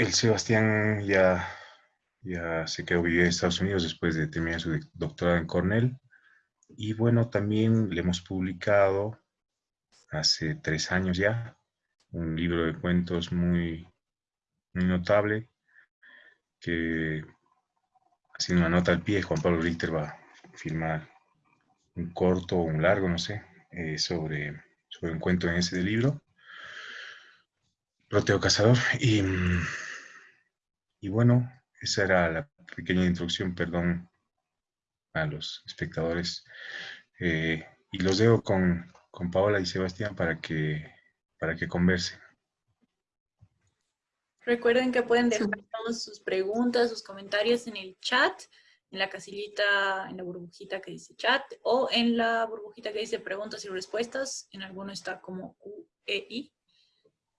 el Sebastián ya, ya se quedó vivir en Estados Unidos después de terminar su doctorado en Cornell. Y bueno, también le hemos publicado hace tres años ya un libro de cuentos muy, notable que haciendo una nota al pie, Juan Pablo Richter va a firmar un corto o un largo, no sé, eh, sobre, sobre un cuento en ese libro. Proteo Cazador. Y, y bueno, esa era la pequeña introducción, perdón a los espectadores. Eh, y los dejo con, con Paola y Sebastián para que, para que conversen. Recuerden que pueden dejar todas sus preguntas, sus comentarios en el chat, en la casillita, en la burbujita que dice chat, o en la burbujita que dice preguntas y respuestas. En alguno está como QEI.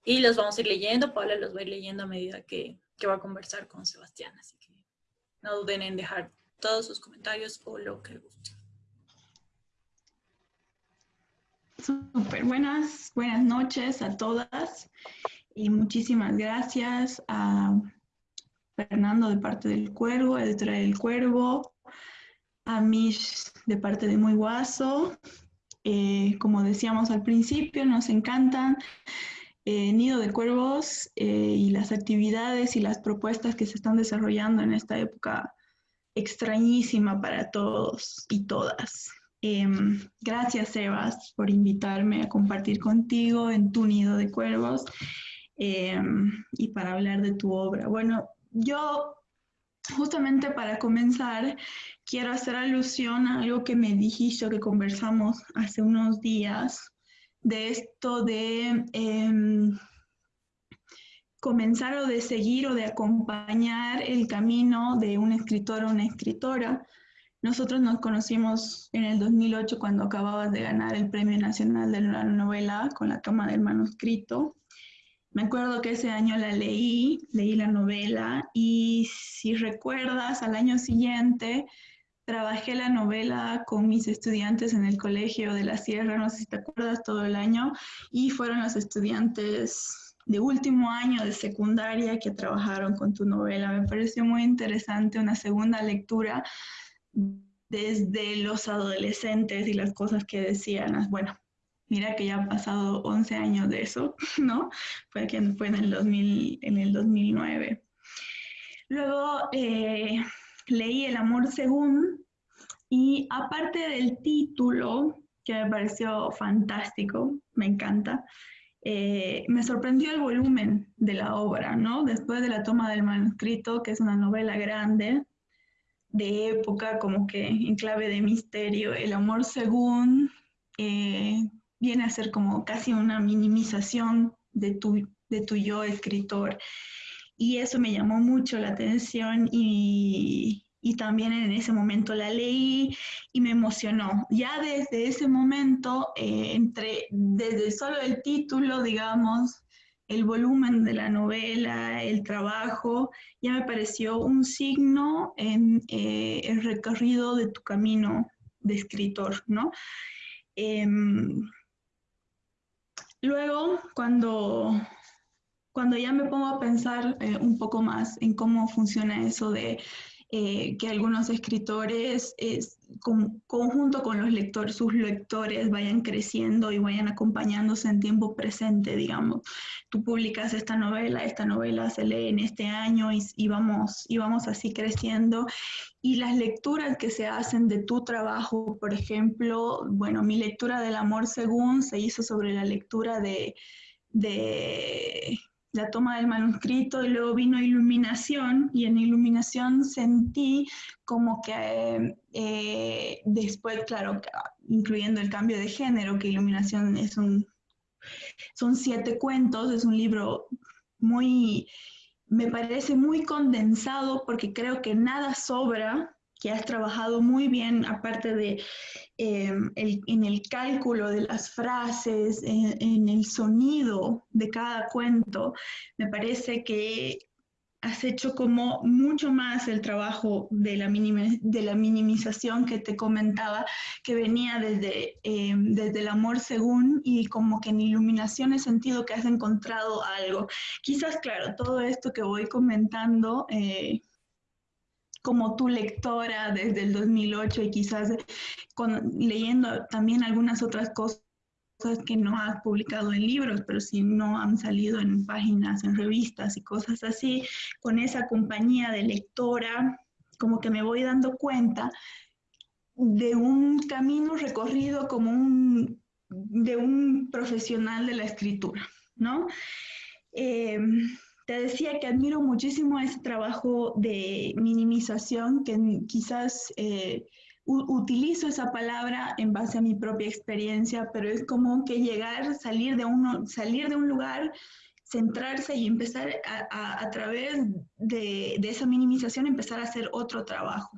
Y los vamos a ir leyendo. Paula los va a ir leyendo a medida que, que va a conversar con Sebastián. Así que no duden en dejar todos sus comentarios o lo que guste. Súper buenas, buenas noches a todas y muchísimas gracias a Fernando de parte del Cuervo, editora del Cuervo, a Mish de parte de Muy Guaso. Eh, como decíamos al principio, nos encantan eh, Nido de Cuervos eh, y las actividades y las propuestas que se están desarrollando en esta época extrañísima para todos y todas. Em, gracias, Sebas, por invitarme a compartir contigo en tu nido de cuervos em, y para hablar de tu obra. Bueno, yo justamente para comenzar quiero hacer alusión a algo que me dijiste, que conversamos hace unos días, de esto de em, comenzar o de seguir o de acompañar el camino de un escritor o una escritora nosotros nos conocimos en el 2008 cuando acababas de ganar el Premio Nacional de la Novela con la toma del manuscrito. Me acuerdo que ese año la leí, leí la novela y si recuerdas, al año siguiente trabajé la novela con mis estudiantes en el Colegio de la Sierra, no sé si te acuerdas, todo el año, y fueron los estudiantes de último año de secundaria que trabajaron con tu novela. Me pareció muy interesante una segunda lectura desde los adolescentes y las cosas que decían, bueno, mira que ya han pasado 11 años de eso, ¿no? Fue, que fue en, el 2000, en el 2009. Luego eh, leí El amor según y aparte del título, que me pareció fantástico, me encanta, eh, me sorprendió el volumen de la obra, ¿no? Después de la toma del manuscrito, que es una novela grande, de época, como que en clave de misterio. El amor según eh, viene a ser como casi una minimización de tu, de tu yo escritor. Y eso me llamó mucho la atención y, y también en ese momento la leí y me emocionó. Ya desde ese momento, eh, entre, desde solo el título, digamos, el volumen de la novela, el trabajo, ya me pareció un signo en eh, el recorrido de tu camino de escritor, ¿no? Em, luego, cuando, cuando ya me pongo a pensar eh, un poco más en cómo funciona eso de eh, que algunos escritores, es, conjunto con los lectores, sus lectores vayan creciendo y vayan acompañándose en tiempo presente, digamos. Tú publicas esta novela, esta novela se lee en este año y, y, vamos, y vamos así creciendo. Y las lecturas que se hacen de tu trabajo, por ejemplo, bueno, mi lectura del amor según se hizo sobre la lectura de, de la toma del manuscrito y luego vino iluminación y en iluminación sentí como que eh, después, claro, incluyendo el cambio de género, que iluminación es un, son siete cuentos, es un libro muy, me parece muy condensado porque creo que nada sobra que has trabajado muy bien, aparte de em, en el cálculo de las frases, en, el sonido de cada cuento. Me parece que has hecho como mucho más el trabajo de la, de la minimización que te comentaba, que venía desde, eh, desde el amor según y como que en iluminación he sentido que has encontrado algo. Quizás, claro, todo esto que voy comentando... Eh, como tu lectora desde el 2008 y quizás con, leyendo también algunas otras cosas que no has publicado en libros, pero si no han salido en páginas, en revistas y cosas así, con esa compañía de lectora, como que me voy dando cuenta de un camino recorrido como un, de un profesional de la escritura, ¿no? Eh, te decía que admiro muchísimo ese trabajo de minimización que quizás... Eh, utilizo esa palabra en base a mi propia experiencia, pero es como que llegar, salir de, uno, salir de un lugar, centrarse y empezar a, través de, esa minimización, empezar a hacer otro trabajo.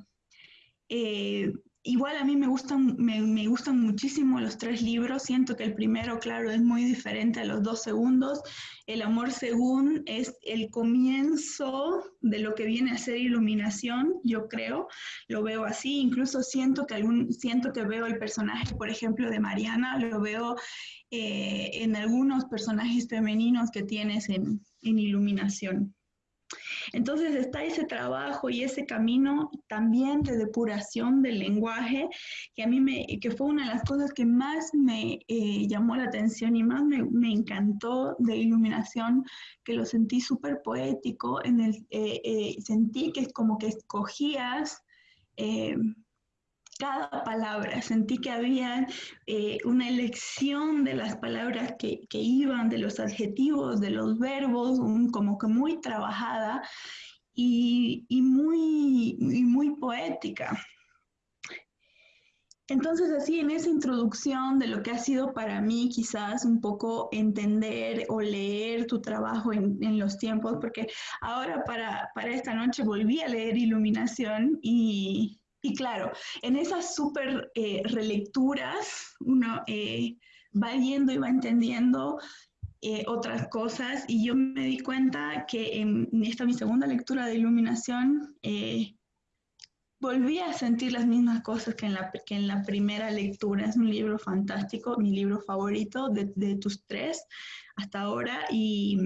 Eh, igual a mí me gustan, me, me, gustan muchísimo los tres libros. Siento que el primero, claro, es muy diferente a los dos segundos. El amor según es el comienzo de lo que viene a ser iluminación, yo creo. Lo veo así. Incluso siento que, algún, siento que veo el personaje, por ejemplo, de Mariana, lo veo eh, en algunos personajes femeninos que tienes en, en iluminación. Entonces está ese trabajo y ese camino también de depuración del lenguaje, que a mí me, que fue una de las cosas que más me eh, llamó la atención y más me, me, encantó de iluminación, que lo sentí súper poético, en el, eh, eh, sentí que es como que escogías cada palabra. Sentí que había eh, una elección de las palabras que, iban, de los adjetivos, de los verbos, como que muy trabajada y, muy, muy poética. Entonces, así en esa introducción de lo que ha sido para mí quizás un poco entender o leer tu trabajo en, los tiempos, porque ahora para, para, esta noche volví a leer Iluminación y, y claro, en esas súper eh, relecturas uno eh, va yendo y va entendiendo eh, otras cosas y yo me di cuenta que en esta mi segunda lectura de iluminación volví a sentir las mismas cosas que en, la, que en la primera lectura. Es un libro fantástico, mi libro favorito de, tus tres hasta ahora y,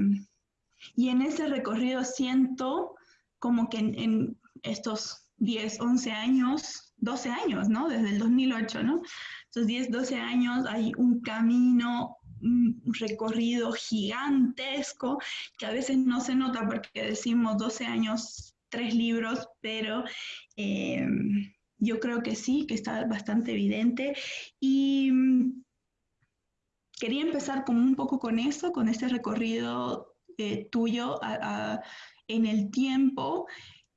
y, en ese recorrido siento como que en estos 10, 11 años, 12 años, ¿no? Desde el 2008, ¿no? Esos 10, 12 años hay un camino, un recorrido gigantesco que a veces no se nota porque decimos 12 años, tres libros, pero eh, yo creo que sí, que está bastante evidente. Y mm, quería empezar como un poco con eso, con este recorrido eh, tuyo en el tiempo.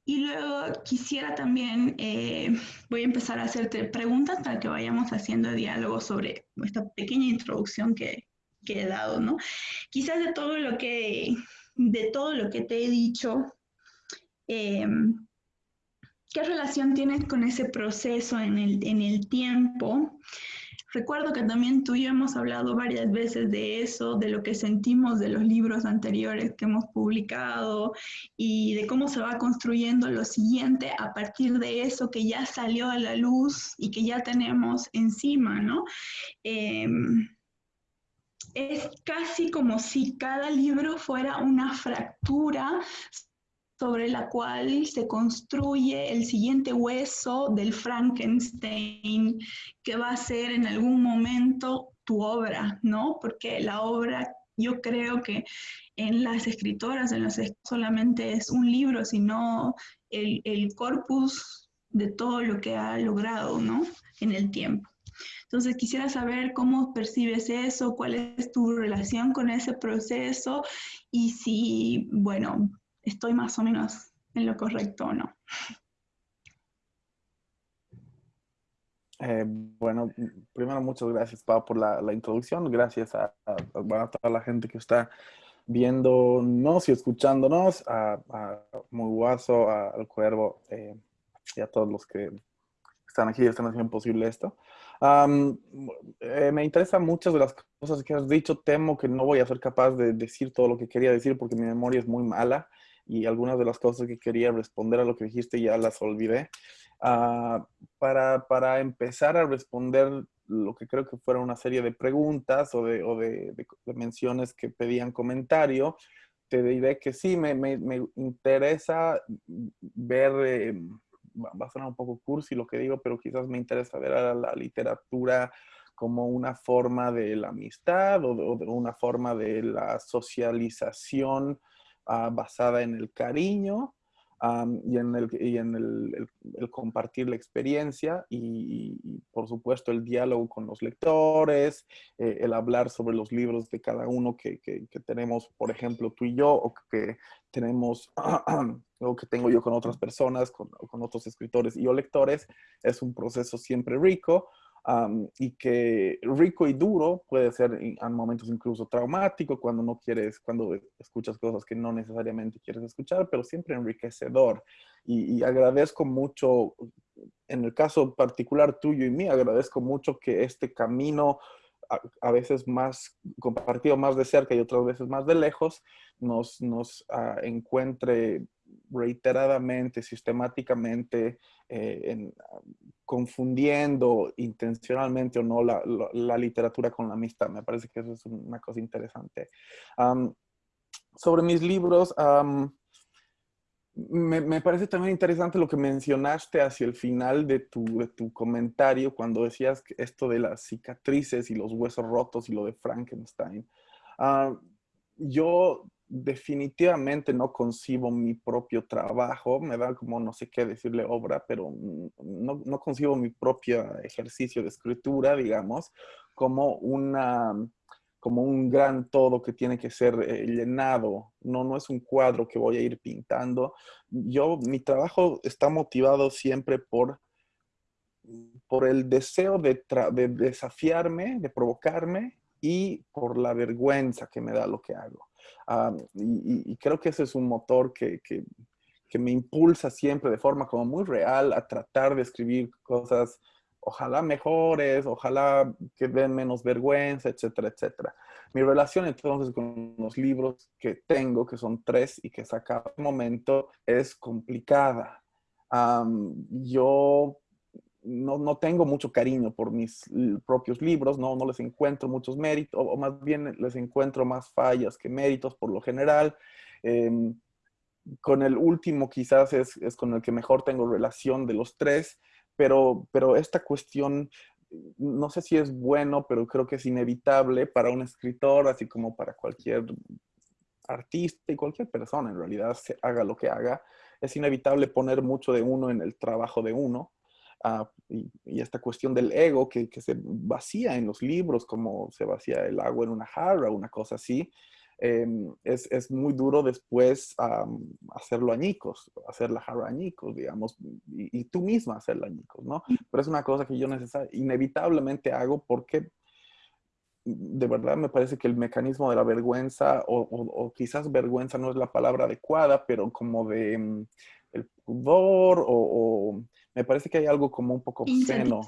Y luego quisiera también, eh, voy a empezar a hacerte preguntas para que vayamos haciendo diálogo sobre esta pequeña introducción que, he dado, ¿no? Quizás de todo lo que, de todo lo que te he dicho, eh, ¿qué relación tienes con ese proceso en el, en el tiempo? Recuerdo que también tú y yo hemos hablado varias veces de eso, de lo que sentimos de los libros anteriores que hemos publicado y de cómo se va construyendo lo siguiente a partir de eso que ya salió a la luz y que ya tenemos encima, ¿no? Em, es casi como si cada libro fuera una fractura sobre la cual se construye el siguiente hueso del Frankenstein, que va a ser en algún momento tu obra, ¿no? Porque la obra, yo creo que en las escritoras, en las solamente es un libro, sino el, el corpus de todo lo que ha logrado, ¿no? En el tiempo. Entonces quisiera saber cómo percibes eso, cuál es tu relación con ese proceso y si, bueno, estoy más o menos en lo correcto o no. Eh, bueno, primero muchas gracias, Pau, por la, introducción. Gracias a, toda la gente que está viéndonos y escuchándonos, a, a Muy Guaso, al Cuervo eh, y a todos los que están aquí y están haciendo posible esto. Eh, me interesan muchas de las cosas que has dicho. Temo que no voy a ser capaz de decir todo lo que quería decir porque mi memoria es muy mala y algunas de las cosas que quería responder a lo que dijiste ya las olvidé. Ah, para, para, empezar a responder lo que creo que fueron una serie de preguntas o de, o de, menciones que pedían comentario, te diré que sí, me, me, me interesa ver, eh, va a sonar un poco cursi lo que digo, pero quizás me interesa ver a la literatura como una forma de la amistad o de, una forma de la socialización ah, basada en el cariño y en, el, y en el, compartir la experiencia y, por supuesto el diálogo con los lectores, eh, el hablar sobre los libros de cada uno que, que, que, tenemos, por ejemplo, tú y yo, o que tenemos, o que tengo yo con otras personas, con, con otros escritores y o lectores, es un proceso siempre rico y que rico y duro puede ser en momentos incluso traumático cuando no quieres, cuando escuchas cosas que no necesariamente quieres escuchar, pero siempre enriquecedor. Y, agradezco mucho, en el caso particular tuyo y mí, agradezco mucho que este camino a, veces más compartido más de cerca y otras veces más de lejos, nos, nos ah, encuentre reiteradamente, sistemáticamente, eh, en, confundiendo intencionalmente o no la, la, literatura con la amistad. Me parece que eso es una cosa interesante. sobre mis libros, me, me, parece también interesante lo que mencionaste hacia el final de tu, de tu comentario cuando decías esto de las cicatrices y los huesos rotos y lo de Frankenstein. yo definitivamente no concibo mi propio trabajo, me da como no sé qué decirle obra, pero no, concibo mi propio ejercicio de escritura, digamos, como una como un gran todo que tiene que ser eh, llenado, no, no es un cuadro que voy a ir pintando. Yo, mi trabajo está motivado siempre por, por el deseo de, de desafiarme, de provocarme y por la vergüenza que me da lo que hago y, creo que ese es un motor que, que, que, me impulsa siempre de forma como muy real a tratar de escribir cosas, ojalá mejores, ojalá que den menos vergüenza, etcétera, etcétera. Mi relación entonces con los libros que tengo, que son tres y que saca un momento, es complicada. yo no, no, tengo mucho cariño por mis propios libros, no, no les encuentro muchos méritos, o, más bien les encuentro más fallas que méritos por lo general. Em, con el último quizás es, es, con el que mejor tengo relación de los tres, pero, pero esta cuestión, no sé si es bueno, pero creo que es inevitable para un escritor, así como para cualquier artista y cualquier persona en realidad, se haga lo que haga, es inevitable poner mucho de uno en el trabajo de uno y, esta cuestión del ego que, que, se vacía en los libros, como se vacía el agua en una jarra, una cosa así, em, es, es, muy duro después hacerlo añicos, hacer la jarra añicos, digamos, y, tú misma hacerla añicos, ¿no? Pero es una cosa que yo inevitablemente hago porque de verdad me parece que el mecanismo de la vergüenza, o, o, quizás vergüenza no es la palabra adecuada, pero como de mm, el pudor o me parece que hay algo como un poco obsceno.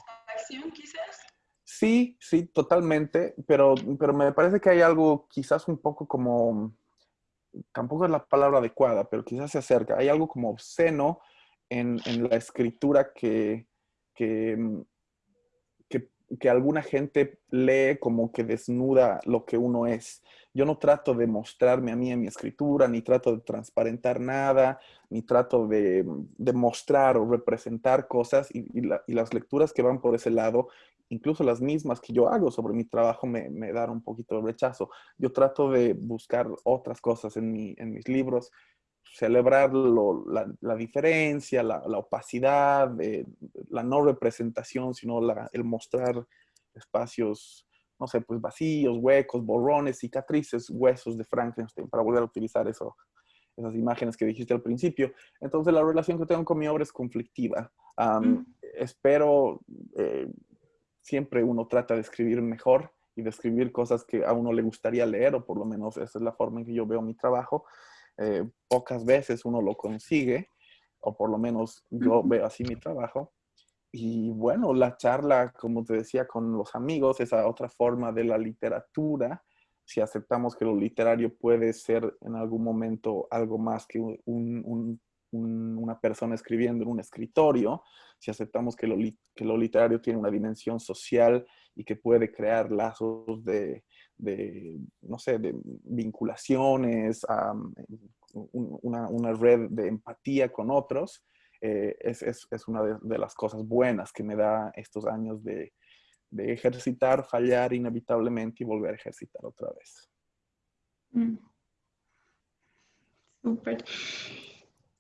quizás? Sí, sí, totalmente, pero, pero me parece que hay algo quizás un poco como, tampoco es la palabra adecuada, pero quizás se acerca, hay algo como obsceno en, en la escritura que, que, que, que, alguna gente lee como que desnuda lo que uno es. Yo no trato de mostrarme a mí en mi escritura, ni trato de transparentar nada, ni trato de, mostrar o representar cosas y, y, las lecturas que van por ese lado, incluso las mismas que yo hago sobre mi trabajo, me, me dan un poquito de rechazo. Yo trato de buscar otras cosas en, mi, mis libros, celebrar la, la, diferencia, la, la opacidad, eh, la no representación, sino el mostrar espacios no sé, pues vacíos, huecos, borrones, cicatrices, huesos de Frankenstein, para volver a utilizar eso, esas imágenes que dijiste al principio. Entonces la relación que tengo con mi obra es conflictiva. Espero, eh, siempre uno trata de escribir mejor y de escribir cosas que a uno le gustaría leer, o por lo menos esa es la forma en que yo veo mi trabajo. Eh, pocas veces uno lo consigue, o por lo menos yo veo así mi trabajo. Y bueno, la charla, como te decía, con los amigos, esa otra forma de la literatura, si aceptamos que lo literario puede ser en algún momento algo más que una persona escribiendo en un escritorio, si aceptamos que lo, que lo, literario tiene una dimensión social y que puede crear lazos de, no sé, de vinculaciones, una, red de empatía con otros, eh, es, una de, las cosas buenas que me da estos años de, de ejercitar, fallar inevitablemente y volver a ejercitar otra vez. Mm. Súper.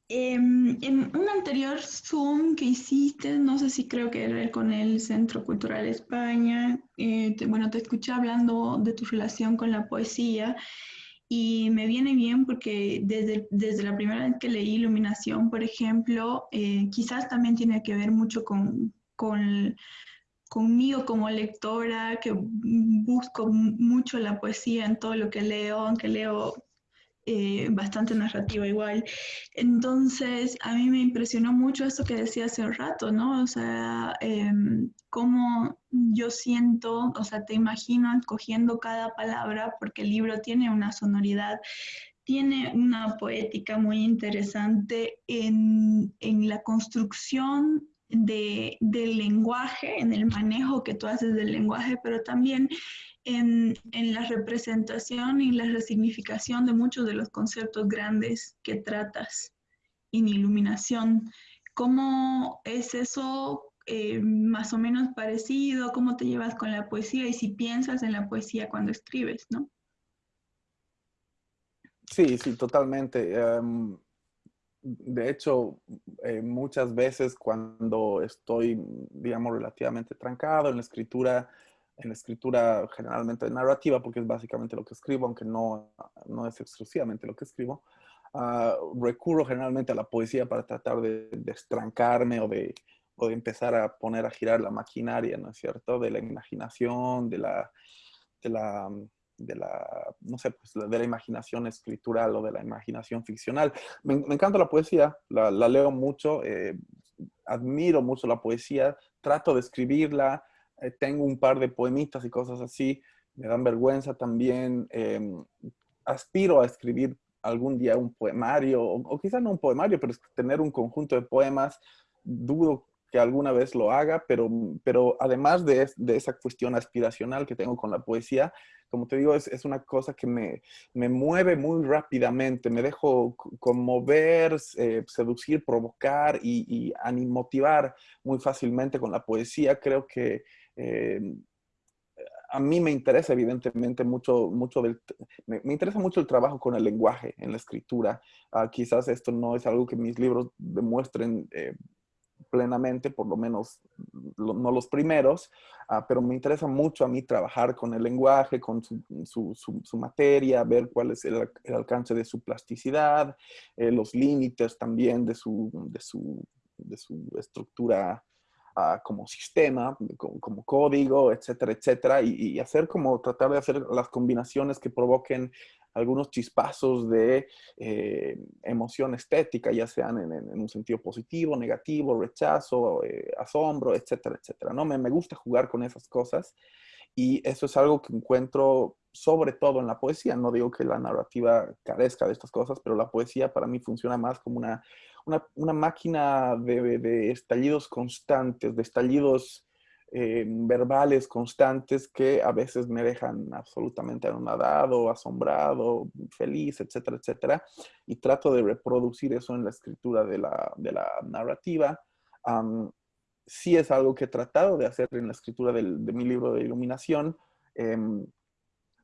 Em, en un anterior Zoom que hiciste, no sé si creo que era con el Centro Cultural España, eh, bueno, te escuché hablando de tu relación con la poesía y me viene bien porque desde, desde la primera vez que leí Iluminación, por ejemplo, eh, quizás también tiene que ver mucho con, con conmigo como lectora, que busco mucho la poesía en todo lo que leo, aunque leo eh, bastante narrativa igual. Entonces, a mí me impresionó mucho esto que decía hace un rato, ¿no? O sea, em, cómo yo siento, o sea, te imagino escogiendo cada palabra porque el libro tiene una sonoridad tiene una poética muy interesante en, en la construcción del lenguaje, en el manejo que tú haces del lenguaje, pero también en, la representación y la resignificación de muchos de los conceptos grandes que tratas en iluminación. ¿Cómo es eso eh, más o menos parecido? ¿Cómo te llevas con la poesía? Y si piensas en la poesía cuando escribes, ¿no? Sí, sí, totalmente. Em, de hecho, eh, muchas veces cuando estoy, digamos, relativamente trancado en la escritura, en la escritura generalmente narrativa, porque es básicamente lo que escribo, aunque no, no es exclusivamente lo que escribo, ah, recurro generalmente a la poesía para tratar de destrancarme o de, o de empezar a poner a girar la maquinaria, ¿no es cierto?, de la imaginación, de la, de la de la, no sé, pues, de la imaginación escritural o de la imaginación ficcional. Me, encanta la poesía, la, leo mucho, eh, admiro mucho la poesía, trato de escribirla, eh, tengo un par de poemitas y cosas así, me dan vergüenza también, em, aspiro a escribir algún día un poemario, o, o quizá no un poemario, pero tener un conjunto de poemas, dudo que alguna vez lo haga, pero, pero además de, de, esa cuestión aspiracional que tengo con la poesía, como te digo, es, es una cosa que me, me, mueve muy rápidamente, me dejo conmover, eh, seducir, provocar y, y motivar muy fácilmente con la poesía. Creo que eh, a mí me interesa evidentemente mucho, mucho del, me, interesa mucho el trabajo con el lenguaje en la escritura. Ah, quizás esto no es algo que mis libros demuestren eh, plenamente, por lo menos no los primeros, ah, pero me interesa mucho a mí trabajar con el lenguaje, con su, materia, ver cuál es el, alcance de su plasticidad, eh, los límites también de su, de su, de su estructura como sistema, como, código, etcétera, etcétera, y, y, hacer como tratar de hacer las combinaciones que provoquen algunos chispazos de eh, emoción estética, ya sean en, un sentido positivo, negativo, rechazo, eh, asombro, etcétera, etcétera. ¿no? Me, me gusta jugar con esas cosas y eso es algo que encuentro sobre todo en la poesía. No digo que la narrativa carezca de estas cosas, pero la poesía para mí funciona más como una, una, una máquina de, de, estallidos constantes, de estallidos eh, verbales constantes que a veces me dejan absolutamente anonadado, asombrado, feliz, etcétera, etcétera. Y trato de reproducir eso en la escritura de la, de la narrativa. sí es algo que he tratado de hacer en la escritura del, de mi libro de iluminación. Em,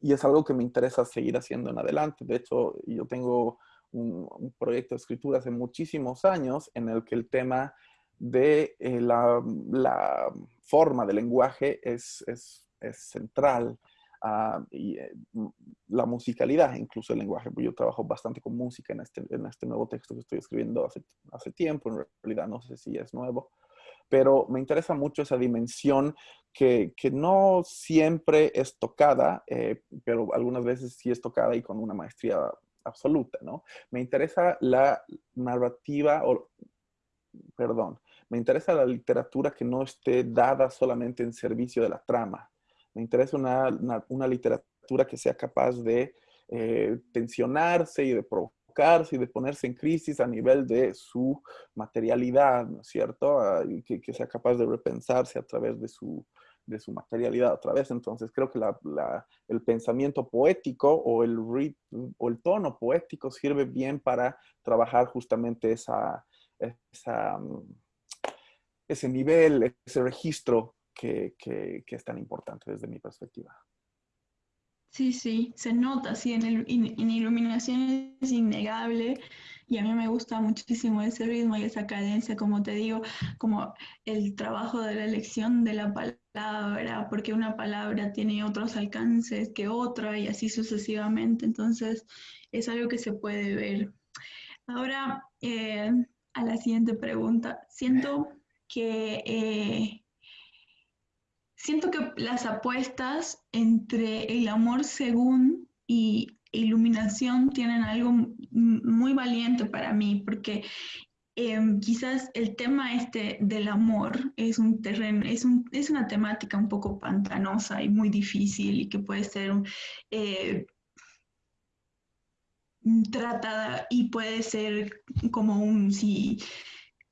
y es algo que me interesa seguir haciendo en adelante. De hecho, yo tengo un, proyecto de escritura hace muchísimos años en el que el tema de eh, la, forma del lenguaje es, central. Ah, y eh, la musicalidad, incluso el lenguaje, pues yo trabajo bastante con música en este, en este nuevo texto que estoy escribiendo hace, hace tiempo, en realidad no sé si es nuevo, pero me interesa mucho esa dimensión que, no siempre es tocada, eh, pero algunas veces sí es tocada y con una maestría absoluta, ¿no? Me interesa la narrativa, o, perdón, me interesa la literatura que no esté dada solamente en servicio de la trama. Me interesa una, literatura literatura que sea capaz de eh, tensionarse y de provocarse y de ponerse en crisis a nivel de su materialidad, ¿no es cierto? Ah, que, sea capaz de repensarse a través de su, de su materialidad otra vez. Entonces creo que el pensamiento poético o el, o el tono poético sirve bien para trabajar justamente esa, mm, ese nivel, ese registro que es tan importante desde mi perspectiva. Sí, sí, se nota, sí, en, el, en, iluminación es innegable y a mí me gusta muchísimo ese ritmo y esa cadencia, como te digo, como el trabajo de la elección de la palabra, porque una palabra tiene otros alcances que otra y así sucesivamente, entonces es algo que se puede ver. Ahora, eh, a la siguiente pregunta, siento que... Eh, siento que las apuestas entre el amor según y iluminación tienen algo muy valiente para mí, porque em, quizás el tema este del amor es un terreno, es, un, es una temática un poco pantanosa y muy difícil y que puede ser eh, tratada y puede ser como un, si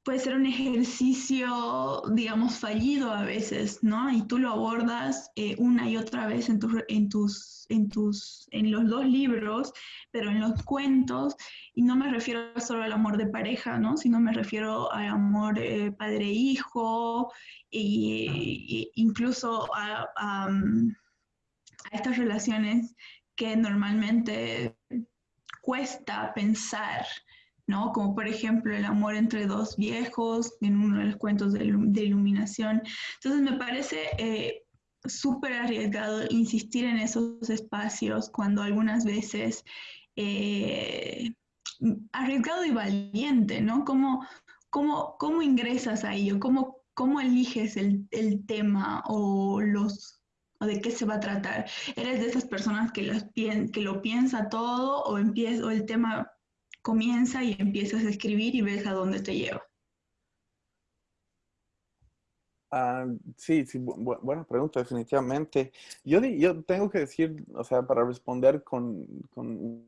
puede ser un ejercicio, digamos, fallido a veces, ¿no? Y tú lo abordas eh, una y otra vez en, en, tus, en, tus, en los dos libros, pero en los cuentos, y no me refiero solo al amor de pareja, ¿no? Sino me refiero al amor eh, padre-hijo, e, incluso a, a estas relaciones que normalmente cuesta pensar, ¿no? Como por ejemplo el amor entre dos viejos en uno de los cuentos de, iluminación. Entonces me parece eh, súper arriesgado insistir en esos espacios cuando algunas veces eh, arriesgado y valiente, ¿no? ¿Cómo, cómo, cómo ingresas a ello? ¿Cómo, cómo eliges el, el tema o los o de qué se va a tratar. ¿Eres de esas personas que, lo piensa todo o, o el tema comienza y empiezas a escribir y ves a dónde te lleva. Ah, sí, sí, buena pregunta, definitivamente. Yo, yo tengo que decir, o sea, para responder con, con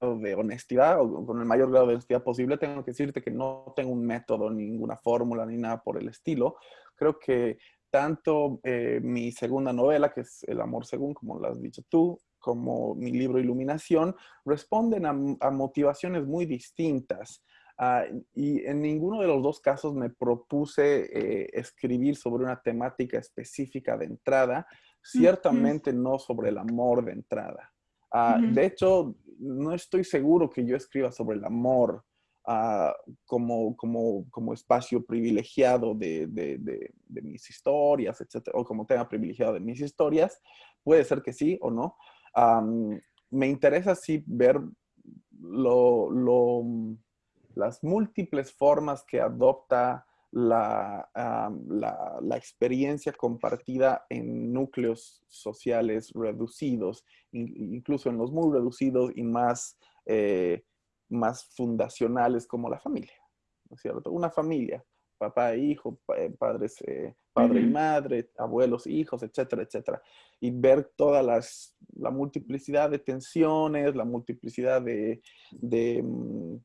de honestidad o con el mayor grado de honestidad posible, tengo que decirte que no tengo un método, ninguna fórmula, ni nada por el estilo. Creo que tanto eh, mi segunda novela, que es El amor según, como lo has dicho tú, como mi libro Iluminación, responden a, motivaciones muy distintas. Ah, y en ninguno de los dos casos me propuse eh, escribir sobre una temática específica de entrada, ciertamente no sobre el amor de entrada. Ah, de hecho, no estoy seguro que yo escriba sobre el amor ah, como, como, como, espacio privilegiado de, de, de, mis historias, etcétera, o como tema privilegiado de mis historias. Puede ser que sí o no, me interesa sí ver las múltiples formas que adopta la, la, experiencia compartida en núcleos sociales reducidos, incluso en los muy reducidos y más, eh, más fundacionales como la familia, ¿no es cierto? Una familia papá e hijo, eh, padres, eh, padre y madre, abuelos, hijos, etcétera, etcétera. Y ver toda las, la multiplicidad de tensiones, la multiplicidad de, de, mm,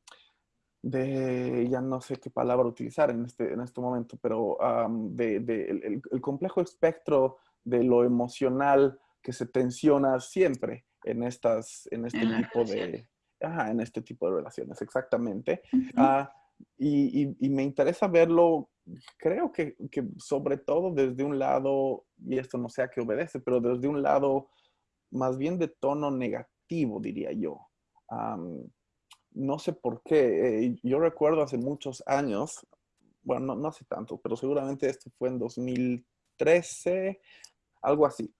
de, ya no sé qué palabra utilizar en este, en este momento, pero de, de el, el, complejo espectro de lo emocional que se tensiona siempre en, estas, en este tipo de... Ajá, en este tipo de relaciones, exactamente. Y, me interesa verlo, creo que, sobre todo desde un lado, y esto no sé a qué obedece, pero desde un lado más bien de tono negativo, diría yo. no sé por qué. Eh, yo recuerdo hace muchos años, bueno, no, hace tanto, pero seguramente esto fue en 2013, algo así.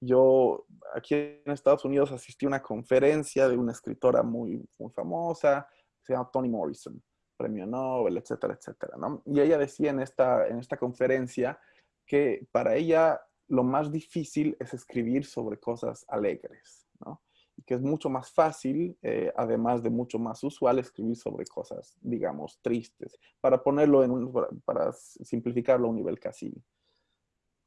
Yo aquí en Estados Unidos asistí a una conferencia de una escritora muy, muy famosa, se llama Toni Morrison premio Nobel, etcétera, etcétera, ¿no? Y ella decía en esta, en esta conferencia que para ella lo más difícil es escribir sobre cosas alegres, ¿no? Y que es mucho más fácil, eh, además de mucho más usual, escribir sobre cosas, digamos, tristes, para ponerlo en un, para simplificarlo a un nivel casi,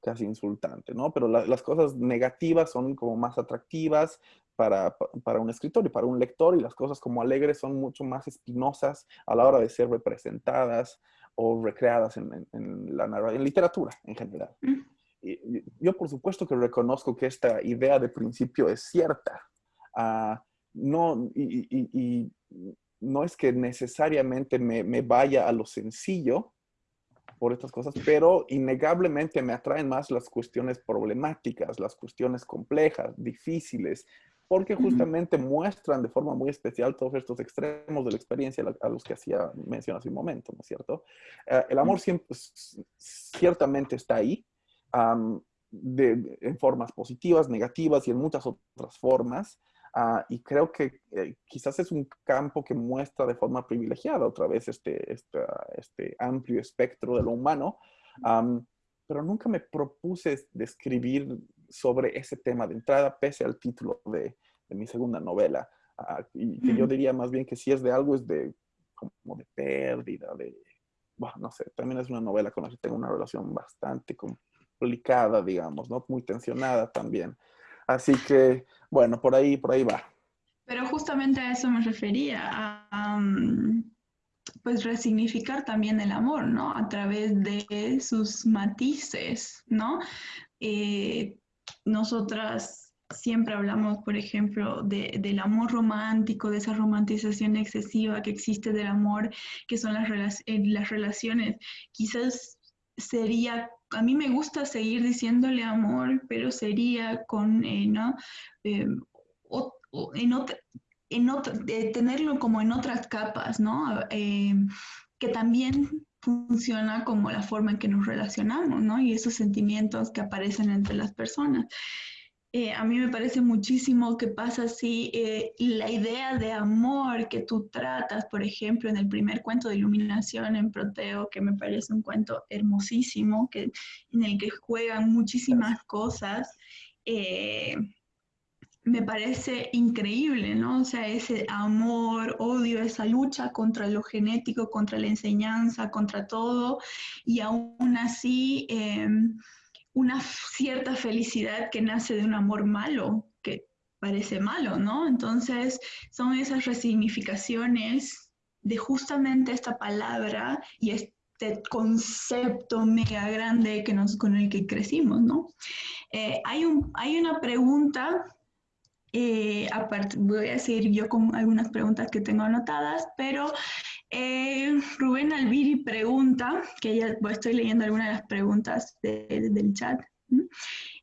casi insultante, ¿no? Pero las cosas negativas son como más atractivas para, para, un escritor y para un lector y las cosas como alegres son mucho más espinosas a la hora de ser representadas o recreadas en, la en literatura en general. Mm. Y, yo por supuesto que reconozco que esta idea de principio es cierta. Ah, no, y, no es que necesariamente me, me vaya a lo sencillo, por estas cosas, pero innegablemente me atraen más las cuestiones problemáticas, las cuestiones complejas, difíciles, porque justamente muestran de forma muy especial todos estos extremos de la experiencia a los que hacía mención hace un momento, ¿no es cierto? Eh, el amor siempre, ciertamente está ahí, en formas positivas, negativas y en muchas otras formas, Ah, y creo que eh, quizás es un campo que muestra de forma privilegiada otra vez este, este, este amplio espectro de lo humano, pero nunca me propuse describir sobre ese tema de entrada, pese al título de, de mi segunda novela. Ah, y que yo diría más bien que si es de algo, es de como de pérdida, de, bueno, no sé, también es una novela con la que tengo una relación bastante complicada, digamos, ¿no? Muy tensionada también. Así que, bueno, por ahí, por ahí va. Pero justamente a eso me refería, a, pues resignificar también el amor, ¿no? A través de sus matices, ¿no? Eh, nosotras siempre hablamos, por ejemplo, del amor romántico, de esa romantización excesiva que existe del amor, que son las, eh, las relaciones. Quizás sería a mí me gusta seguir diciéndole amor, pero sería con, eh, ¿no? Eh, en en tenerlo como en otras capas, ¿no? Eh, que también funciona como la forma en que nos relacionamos, ¿no? Y esos sentimientos que aparecen entre las personas. Eh, a mí me parece muchísimo que pasa así eh, la idea de amor que tú tratas, por ejemplo, en el primer cuento de iluminación en Proteo, que me parece un cuento hermosísimo, que, en el que juegan muchísimas cosas. Eh, me parece increíble, ¿no? O sea, ese amor, odio, esa lucha contra lo genético, contra la enseñanza, contra todo, y aún así una cierta felicidad que nace de un amor malo, que parece malo, ¿no? Entonces, son esas resignificaciones de justamente esta palabra y este concepto mega grande que nos, con el que crecimos, ¿no? Eh, hay, un, hay una pregunta, eh, aparte, voy a decir yo con algunas preguntas que tengo anotadas, pero eh, Rubén Albiri pregunta, que ya estoy leyendo algunas de las preguntas del chat.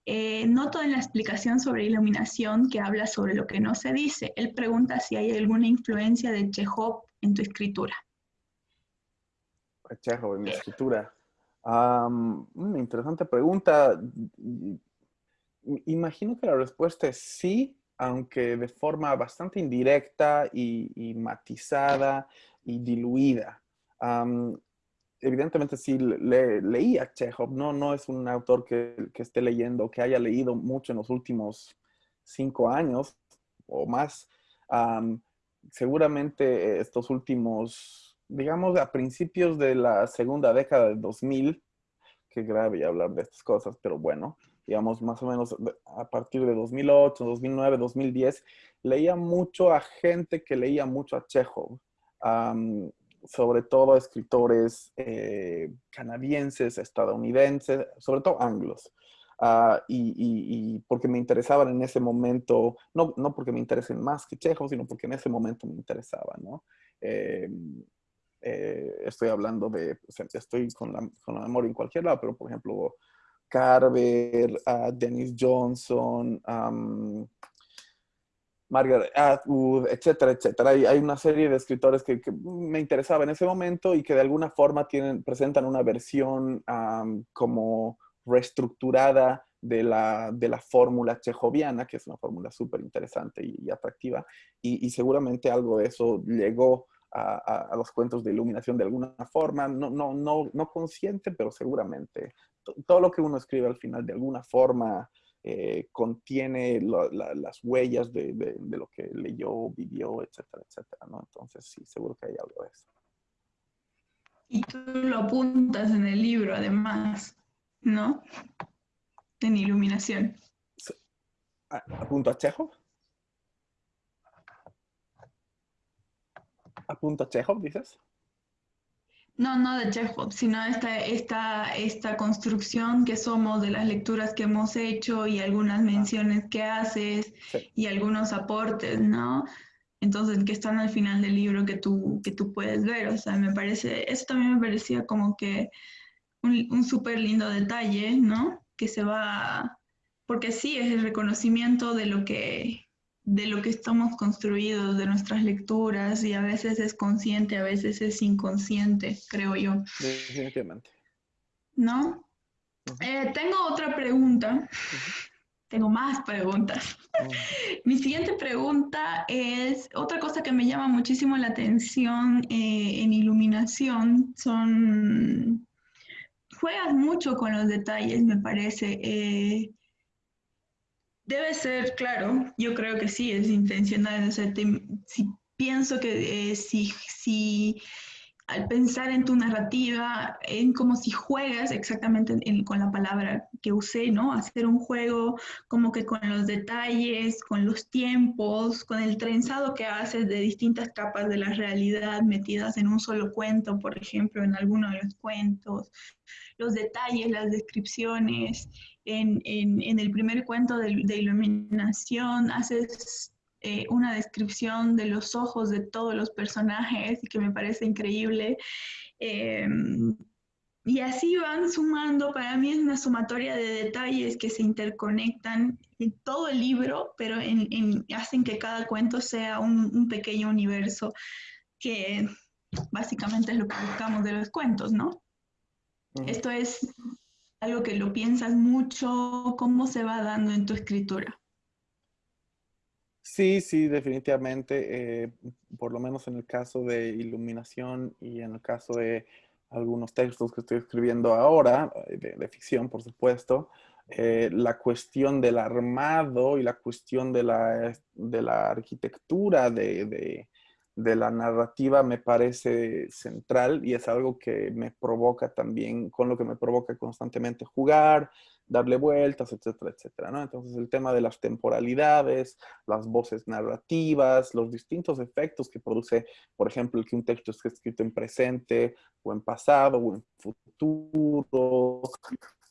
Eh, noto en la explicación sobre iluminación que habla sobre lo que no se dice. Él pregunta si hay alguna influencia de Chekhov en tu escritura. Chekhov en mi escritura. una interesante pregunta. Imagino que la respuesta es sí, aunque de forma bastante indirecta y matizada y diluida. evidentemente sí le, leí a Chekhov, no, no es un autor que, que, esté leyendo, que haya leído mucho en los últimos cinco años o más. seguramente estos últimos, digamos, a principios de la segunda década de 2000, que grave hablar de estas cosas, pero bueno, digamos, más o menos a partir de 2008, 2009, 2010, leía mucho a gente que leía mucho a Chekhov sobre todo escritores eh, canadienses, estadounidenses, sobre todo anglos. Ah, y, porque me interesaban en ese momento, no, no porque me interesen más que Chekhov, sino porque en ese momento me interesaban, ¿no? Em, eh, estoy hablando de, estoy con la, con la memoria en cualquier lado, pero por ejemplo, Carver, uh, Dennis Johnson, Margaret Atwood, etcétera, etcétera. Hay, una serie de escritores que, me interesaba en ese momento y que de alguna forma tienen, presentan una versión como reestructurada de la, de la fórmula chejoviana, que es una fórmula súper interesante y, atractiva, y, seguramente algo de eso llegó a, a, los cuentos de iluminación de alguna forma, no, no, no, no consciente, pero seguramente. Todo lo que uno escribe al final de alguna forma eh, contiene las huellas de, lo que leyó, vivió, etcétera, etcétera, ¿no? Entonces sí, seguro que hay algo de eso. Y tú lo apuntas en el libro, además, ¿no? en iluminación. ¿Apunto a Chekhov? ¿Apunto a Chekhov, dices? No, no de Chekhov, sino esta, esta, esta construcción que somos de las lecturas que hemos hecho y algunas menciones que haces y algunos aportes, ¿no? Entonces, que están al final del libro que tú, que tú puedes ver. O sea, me parece, eso también me parecía como que un, un súper lindo detalle, ¿no? Que se va, porque sí, es el reconocimiento de lo que de lo que estamos construidos, de nuestras lecturas, y a veces es consciente, a veces es inconsciente, creo yo. Definitivamente. ¿No? Eh, tengo otra pregunta. Tengo más preguntas. Mi siguiente pregunta es, otra cosa que me llama muchísimo la atención eh, en iluminación son, juegas mucho con los detalles, me parece. Eh, debe ser, claro, yo creo que sí, es intencional. O sea, si pienso que eh, si, si al pensar en tu narrativa, en como si juegas exactamente con la palabra que usé, ¿no? Hacer un juego como que con los detalles, con los tiempos, con el trenzado que haces de distintas capas de la realidad metidas en un solo cuento, por ejemplo, en alguno de los cuentos, los detalles, las descripciones. En, en, el primer cuento de, de iluminación haces eh, una descripción de los ojos de todos los personajes y que me parece increíble. Em, y así van sumando, para mí es una sumatoria de detalles que se interconectan en todo el libro, pero en, hacen que cada cuento sea un, pequeño universo, que básicamente es lo que buscamos de los cuentos, ¿no? Esto es algo que lo piensas mucho, cómo se va dando en tu escritura. Sí, sí, definitivamente. Eh, por lo menos en el caso de iluminación y en el caso de algunos textos que estoy escribiendo ahora, eh, de, ficción, por supuesto, eh, la cuestión del armado y la cuestión de la, de la arquitectura de, de, la narrativa me parece central y es algo que me provoca también, con lo que me provoca constantemente jugar, darle vueltas, etcétera, etcétera, ¿no? Entonces el tema de las temporalidades, las voces narrativas, los distintos efectos que produce, por ejemplo, el que un texto esté escrito en presente o en pasado o en futuro,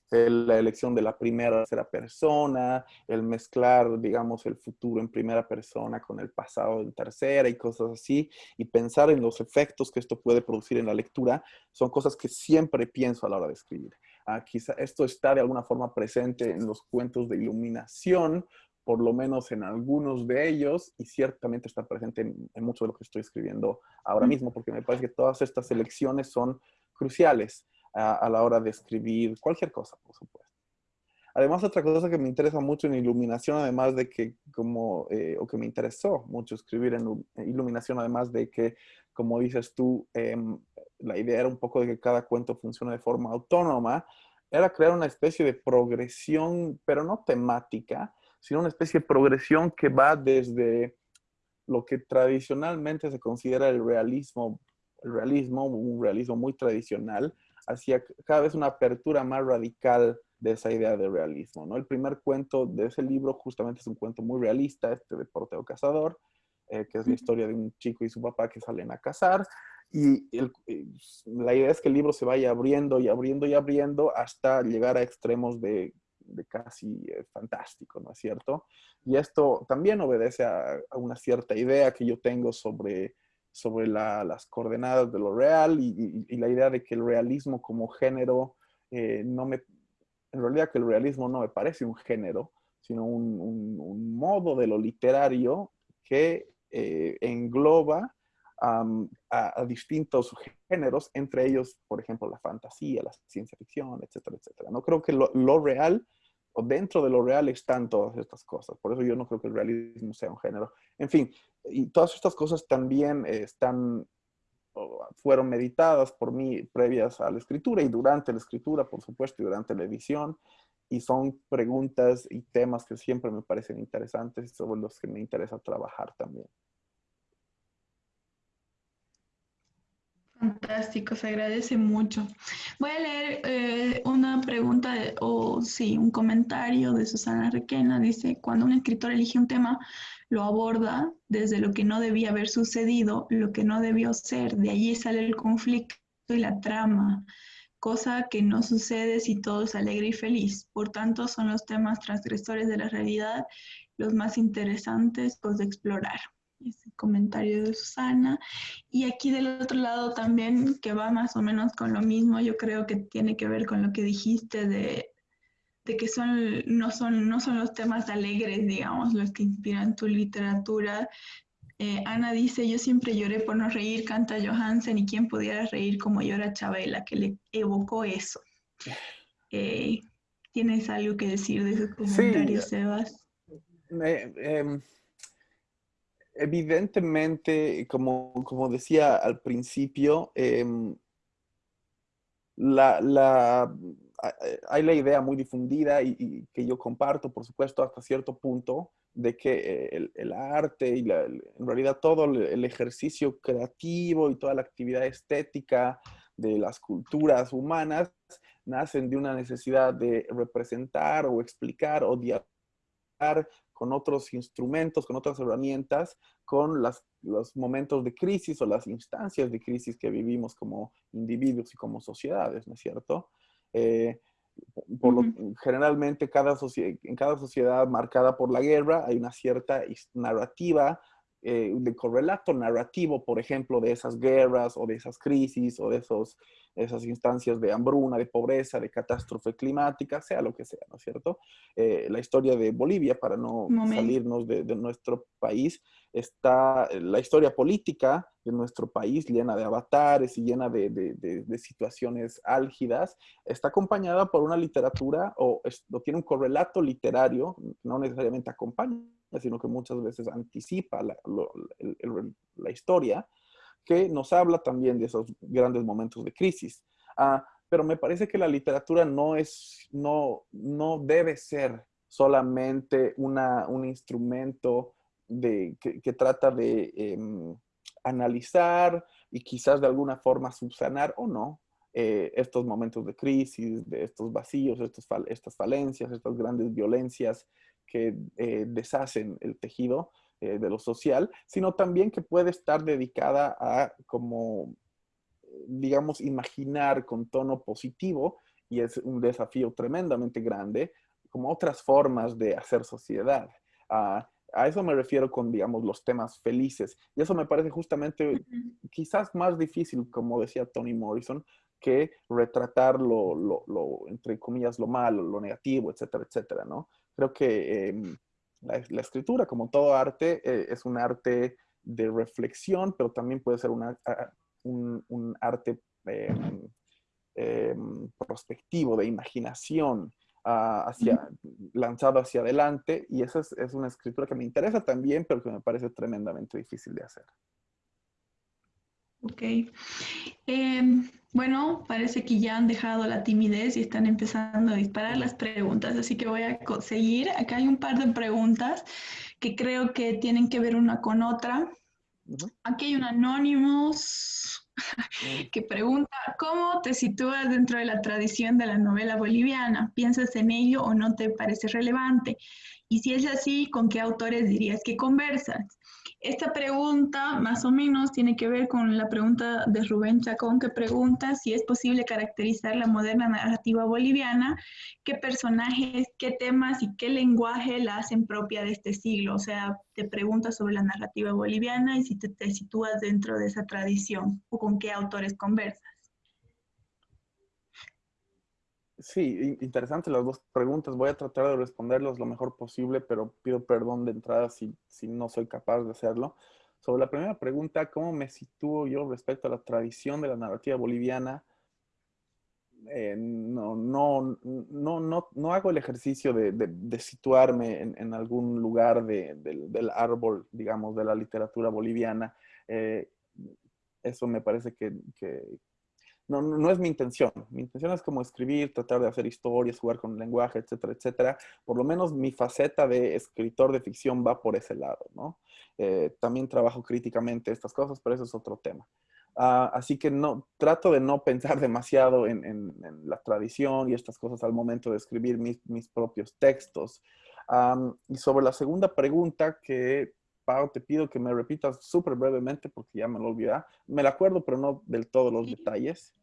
la elección de la primera tercera persona, el mezclar, digamos, el futuro en primera persona con el pasado en tercera y cosas así, y pensar en los efectos que esto puede producir en la lectura, son cosas que siempre pienso a la hora de escribir. Ah, quizá esto está de alguna forma presente en los cuentos de iluminación, por lo menos en algunos de ellos, y ciertamente está presente en, mucho de lo que estoy escribiendo ahora mismo, porque me parece que todas estas elecciones son cruciales a, la hora de escribir cualquier cosa, por supuesto. Además, otra cosa que me interesa mucho en iluminación, además de que, como, eh, o que me interesó mucho escribir en iluminación, además de que, como dices tú, em, la idea era un poco de que cada cuento funcione de forma autónoma, era crear una especie de progresión, pero no temática, sino una especie de progresión que va desde lo que tradicionalmente se considera el realismo, el realismo, un realismo muy tradicional, hacia cada vez una apertura más radical de esa idea de realismo. ¿no? El primer cuento de ese libro justamente es un cuento muy realista, este de Porteo Cazador, eh, que es la historia de un chico y su papá que salen a cazar, y la idea es que el libro se vaya abriendo y abriendo y abriendo hasta llegar a extremos de, casi eh, fantástico, ¿no es cierto? Y esto también obedece a, una cierta idea que yo tengo sobre, sobre las coordenadas de lo real y, la idea de que el realismo como género eh, no me... En realidad que el realismo no me parece un género, sino un, modo de lo literario que eh, engloba a, distintos géneros, entre ellos, por ejemplo, la fantasía, la ciencia ficción, etcétera, etcétera. No creo que lo, real, o dentro de lo real están todas estas cosas. Por eso yo no creo que el realismo sea un género. En fin, y todas estas cosas también están, fueron meditadas por mí previas a la escritura y durante la escritura, por supuesto, y durante la edición. Y son preguntas y temas que siempre me parecen interesantes y sobre los que me interesa trabajar también. Fantástico, se agradece mucho. Voy a leer eh, una pregunta o sí, un comentario de Susana Requena. Dice, cuando un escritor elige un tema, lo aborda desde lo que no debía haber sucedido, lo que no debió ser. De allí sale el conflicto y la trama, cosa que no sucede si todo es alegre y feliz. Por tanto, son los temas transgresores de la realidad los más interesantes pues, de explorar ese comentario de Susana. Y aquí del otro lado también, que va más o menos con lo mismo, yo creo que tiene que ver con lo que dijiste de, de que son, no, son, no son los temas alegres, digamos, los que inspiran tu literatura. Eh, Ana dice, yo siempre lloré por no reír, canta Johansen, y quién pudiera reír como llora Chabela, que le evocó eso. Eh, ¿Tienes algo que decir de esos comentarios, Sebas? Em, evidentemente, como, como, decía al principio, em, la, hay la idea muy difundida y, que yo comparto, por supuesto, hasta cierto punto, de que el, arte y en realidad todo el ejercicio creativo y toda la actividad estética de las culturas humanas nacen de una necesidad de representar o explicar o dialogar con otros instrumentos, con otras herramientas, con las, los momentos de crisis o las instancias de crisis que vivimos como individuos y como sociedades, ¿no es cierto? Eh, por lo, generalmente cada en cada sociedad marcada por la guerra hay una cierta narrativa eh, de correlato narrativo, por ejemplo, de esas guerras o de esas crisis o de esos, esas instancias de hambruna, de pobreza, de catástrofe climática, sea lo que sea, ¿no es cierto? Eh, la historia de Bolivia, para no salirnos de, nuestro país, está la historia política de nuestro país llena de avatares y llena de, de situaciones álgidas, está acompañada por una literatura o, o tiene un correlato literario, no necesariamente acompaña sino que muchas veces anticipa la, historia, que nos habla también de esos grandes momentos de crisis. Ah, pero me parece que la literatura no, es, no, no debe ser solamente una, un instrumento de, que, trata de em, analizar y quizás de alguna forma subsanar o no eh, estos momentos de crisis, de estos vacíos, estos, estas falencias, estas grandes violencias que eh, deshacen el tejido eh, de lo social, sino también que puede estar dedicada a como, digamos, imaginar con tono positivo, y es un desafío tremendamente grande, como otras formas de hacer sociedad. a eso me refiero con, digamos, los temas felices. Y eso me parece justamente quizás más difícil, como decía Toni Morrison, que retratar lo, lo, entre comillas, lo malo, lo negativo, etcétera, etcétera, ¿no? Creo que em, la, escritura, como todo arte, eh, es un arte de reflexión, pero también puede ser una, un, arte em, em, prospectivo, de imaginación, ah, hacia, lanzado hacia adelante. Y esa es, es, una escritura que me interesa también, pero que me parece tremendamente difícil de hacer. Ok. Bueno, parece que ya han dejado la timidez y están empezando a disparar las preguntas, así que voy a seguir. Acá hay un par de preguntas que creo que tienen que ver una con otra. Aquí hay un Anonymous que pregunta, ¿cómo te sitúas dentro de la tradición de la novela boliviana? ¿Piensas en ello o no te parece relevante? Y si es así, ¿con qué autores dirías que conversas? Esta pregunta más o menos tiene que ver con la pregunta de Rubén Chacón que pregunta si es posible caracterizar la moderna narrativa boliviana, qué personajes, qué temas y qué lenguaje la hacen propia de este siglo. O sea, te pregunta sobre la narrativa boliviana y si te, te sitúas dentro de esa tradición o con qué autores conversas. Sí, interesante las dos preguntas. Voy a tratar de responderlos lo mejor posible, pero pido perdón de entrada si, si no soy capaz de hacerlo. Sobre la primera pregunta, ¿cómo me sitúo yo respecto a la tradición de la narrativa boliviana? Eh, no, no, no, no, no, hago el ejercicio de, de, situarme en, en, algún lugar de, del árbol, digamos, de la literatura boliviana. Eh, eso me parece que, que, no, no, es mi intención. Mi intención es como escribir, tratar de hacer historias, jugar con el lenguaje, etcétera, etcétera. Por lo menos mi faceta de escritor de ficción va por ese lado, ¿no? Eh, también trabajo críticamente estas cosas, pero eso es otro tema. Ah, así que no, trato de no pensar demasiado en, en, la tradición y estas cosas al momento de escribir mis, mis propios textos. y sobre la segunda pregunta que Pau, te pido que me repitas súper brevemente porque ya me lo olvidé. Me la acuerdo, pero no del todo los detalles.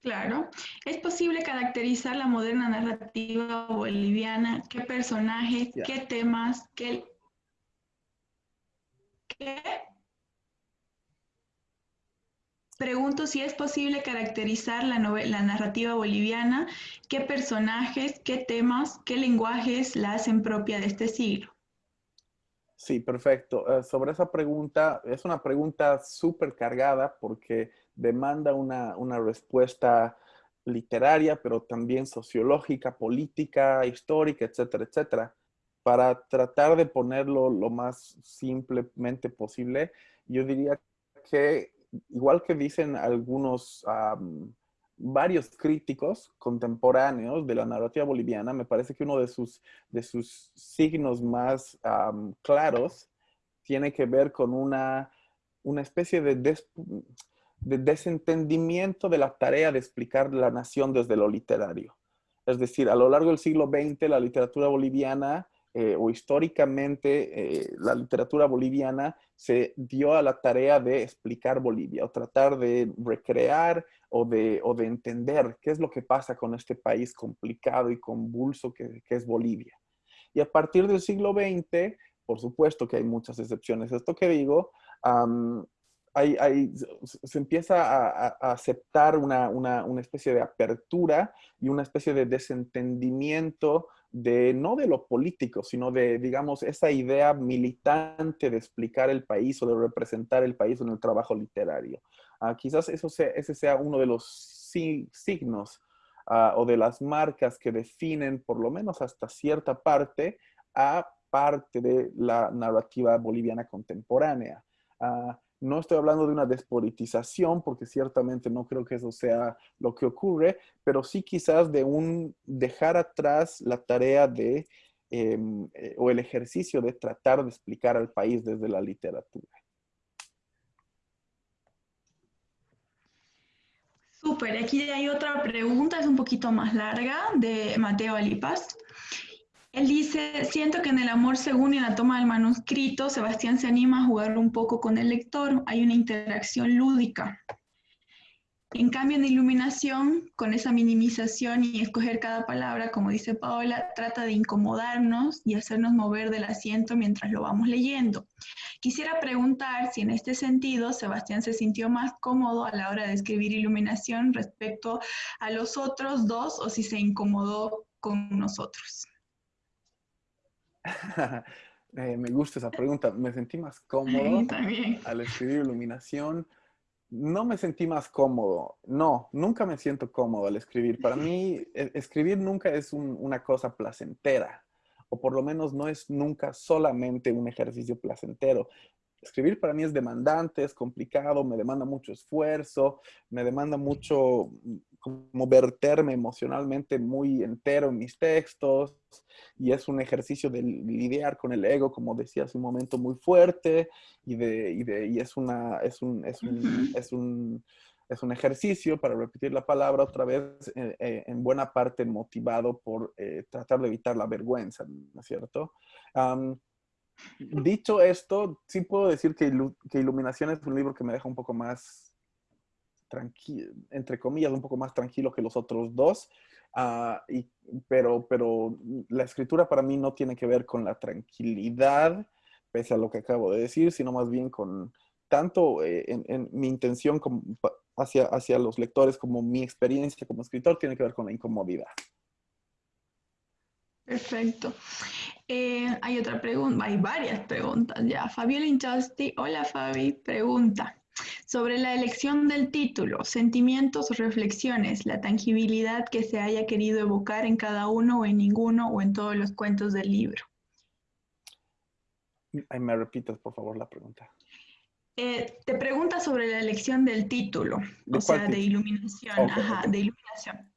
Claro. ¿Es posible caracterizar la moderna narrativa boliviana? ¿Qué personajes, qué temas, qué... ¿Qué? Pregunto si es posible caracterizar la, la narrativa boliviana, qué personajes, qué temas, qué lenguajes la hacen propia de este siglo. Sí, perfecto. Eh, sobre esa pregunta, es una pregunta súper cargada porque demanda una, respuesta literaria, pero también sociológica, política, histórica, etcétera, etcétera. Para tratar de ponerlo lo más simplemente posible, yo diría que, igual que dicen algunos varios críticos contemporáneos de la narrativa boliviana, me parece que uno de sus, de sus signos más claros tiene que ver con una, una especie de, de desentendimiento de la tarea de explicar la nación desde lo literario. Es decir, a lo largo del siglo XX, la literatura boliviana eh, o históricamente eh, la literatura boliviana se dio a la tarea de explicar Bolivia o tratar de recrear o de, o de entender qué es lo que pasa con este país complicado y convulso que, que es Bolivia. Y a partir del siglo XX, por supuesto que hay muchas excepciones esto que digo, hay, se empieza a, aceptar una, una, una, especie de apertura y una especie de desentendimiento de no de lo político, sino de, digamos, esa idea militante de explicar el país o de representar el país en el trabajo literario. Ah, quizás eso sea, ese sea uno de los signos ah, o de las marcas que definen, por lo menos hasta cierta parte, a parte de la narrativa boliviana contemporánea. Ah, no estoy hablando de una despolitización, porque ciertamente no creo que eso sea lo que ocurre, pero sí quizás de un dejar atrás la tarea de, em, eh, o el ejercicio de tratar de explicar al país desde la literatura. Súper, aquí hay otra pregunta, es un poquito más larga, de Mateo Alipas. Él dice, siento que en el amor según y en la toma del manuscrito, Sebastián se anima a jugar un poco con el lector, hay una interacción lúdica. En cambio, en iluminación, con esa minimización y escoger cada palabra, como dice Paola, trata de incomodarnos y hacernos mover del asiento mientras lo vamos leyendo. Quisiera preguntar si en este sentido Sebastián se sintió más cómodo a la hora de escribir iluminación respecto a los otros dos o si se incomodó con nosotros. Eh, me gusta esa pregunta. Me sentí más cómodo al escribir iluminación. No me sentí más cómodo. No, nunca me siento cómodo al escribir. Para mí, e, escribir nunca es una cosa placentera. O por lo menos no es nunca solamente un ejercicio placentero. Escribir para mí es demandante, es complicado, me demanda mucho esfuerzo, me demanda mucho como verterme emocionalmente muy entero en mis textos y es un ejercicio de lidiar con el ego, como decía hace un momento, muy fuerte y, de, y, de, y es, una, es, un, es, un, es, un, es un ejercicio, para repetir la palabra otra vez, eh, eh, en buena parte motivado por eh, tratar de evitar la vergüenza, ¿no es cierto? dicho esto, sí puedo decir que, que Iluminación es un libro que me deja un poco más entre comillas, un poco más tranquilo que los otros dos. Ah, y, pero, pero la escritura para mí no tiene que ver con la tranquilidad, pese a lo que acabo de decir, sino más bien con tanto eh, en, mi intención hacia, hacia los lectores como mi experiencia como escritor tiene que ver con la incomodidad. Perfecto. Eh, hay otra pregunta, hay varias preguntas ya. Fabiola Inchasti, hola Fabi, pregunta. Sobre la elección del título, sentimientos o reflexiones, la tangibilidad que se haya querido evocar en cada uno o en ninguno o en todos los cuentos del libro. me repitas, por favor, la pregunta. Eh, te pregunta sobre la elección del título, o sea, de iluminación, ajá, de iluminación.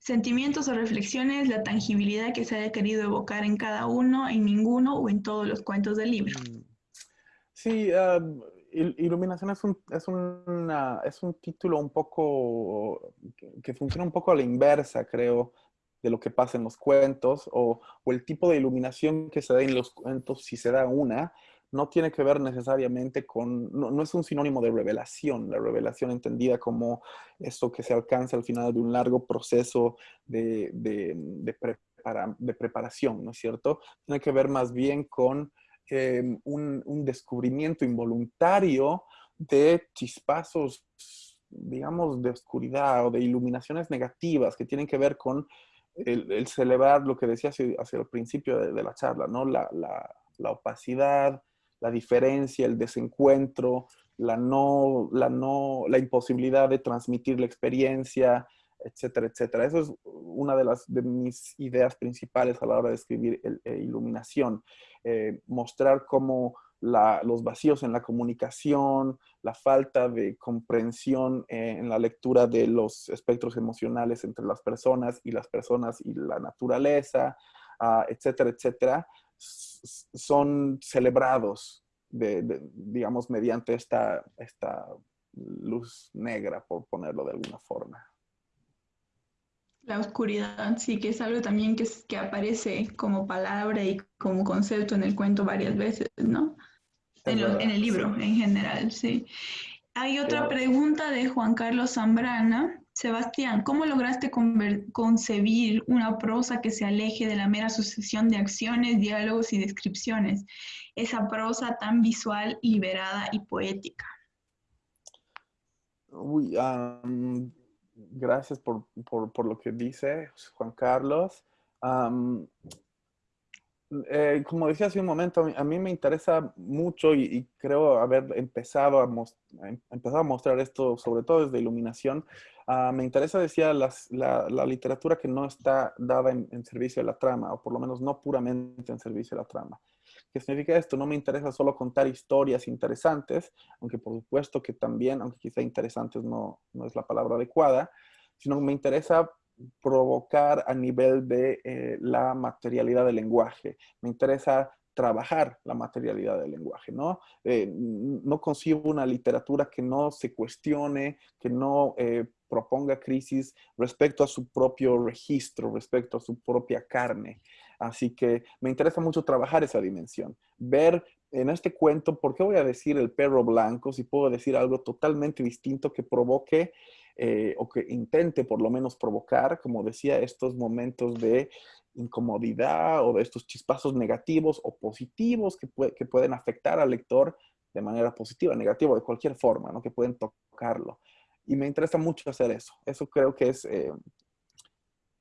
Sentimientos o reflexiones, la tangibilidad que se haya querido evocar en cada uno, en ninguno o en todos los cuentos del libro. Mm. Sí, Iluminación es un, es, una, es un título un poco que, funciona un poco a la inversa, creo, de lo que pasa en los cuentos, o, el tipo de iluminación que se da en los cuentos, si se da una, no tiene que ver necesariamente con, no, es un sinónimo de revelación, la revelación entendida como eso que se alcanza al final de un largo proceso de, de, de, preparación, ¿no es cierto? Tiene que ver más bien con em, un, descubrimiento involuntario de chispazos, digamos, de oscuridad o de iluminaciones negativas que tienen que ver con el, celebrar lo que decía hacia, el principio de, la charla, ¿no? La, la, la opacidad, la diferencia, el desencuentro, la, no, la, no, la imposibilidad de transmitir la experiencia, etcétera, etcétera. Eso es una de, las, de mis ideas principales a la hora de escribir eh, iluminación. Eh, mostrar cómo los vacíos en la comunicación, la falta de comprensión eh, en la lectura de los espectros emocionales entre las personas y las personas y la naturaleza, ah, etcétera, etcétera, son celebrados, digamos, mediante esta, esta luz negra, por ponerlo de alguna forma. La oscuridad, sí, que es algo también que, que aparece como palabra y como concepto en el cuento varias veces, ¿no? En, en, el libro en general, sí. Hay otra pregunta de Juan Carlos Zambrana Sebastián, ¿cómo lograste concebir una prosa que se aleje de la mera sucesión de acciones, diálogos y descripciones? Esa prosa tan visual, liberada y poética. Uy, gracias por, lo que dice Juan Carlos. Eh, como decía hace un momento, a mí, me interesa mucho y, creo haber empezado a, em, empezado a mostrar esto, sobre todo desde iluminación. Ah, me interesa, decía, la, literatura que no está dada en, servicio de la trama, o por lo menos no puramente en servicio de la trama. ¿Qué significa esto? No me interesa solo contar historias interesantes, aunque por supuesto que también, aunque quizá interesantes no, no es la palabra adecuada, sino me interesa provocar a nivel de eh, la materialidad del lenguaje. Me interesa trabajar la materialidad del lenguaje, ¿no? Eh, no concibo una literatura que no se cuestione, que no eh, proponga crisis respecto a su propio registro, respecto a su propia carne. Así que me interesa mucho trabajar esa dimensión, ver en este cuento, ¿por qué voy a decir el perro blanco si puedo decir algo totalmente distinto que provoque eh, o que intente por lo menos provocar, como decía, estos momentos de incomodidad o de estos chispazos negativos o positivos que, pueden afectar al lector de manera positiva, negativa, de cualquier forma, ¿no? que pueden tocarlo. Y me interesa mucho hacer eso. Eso creo que es, eh,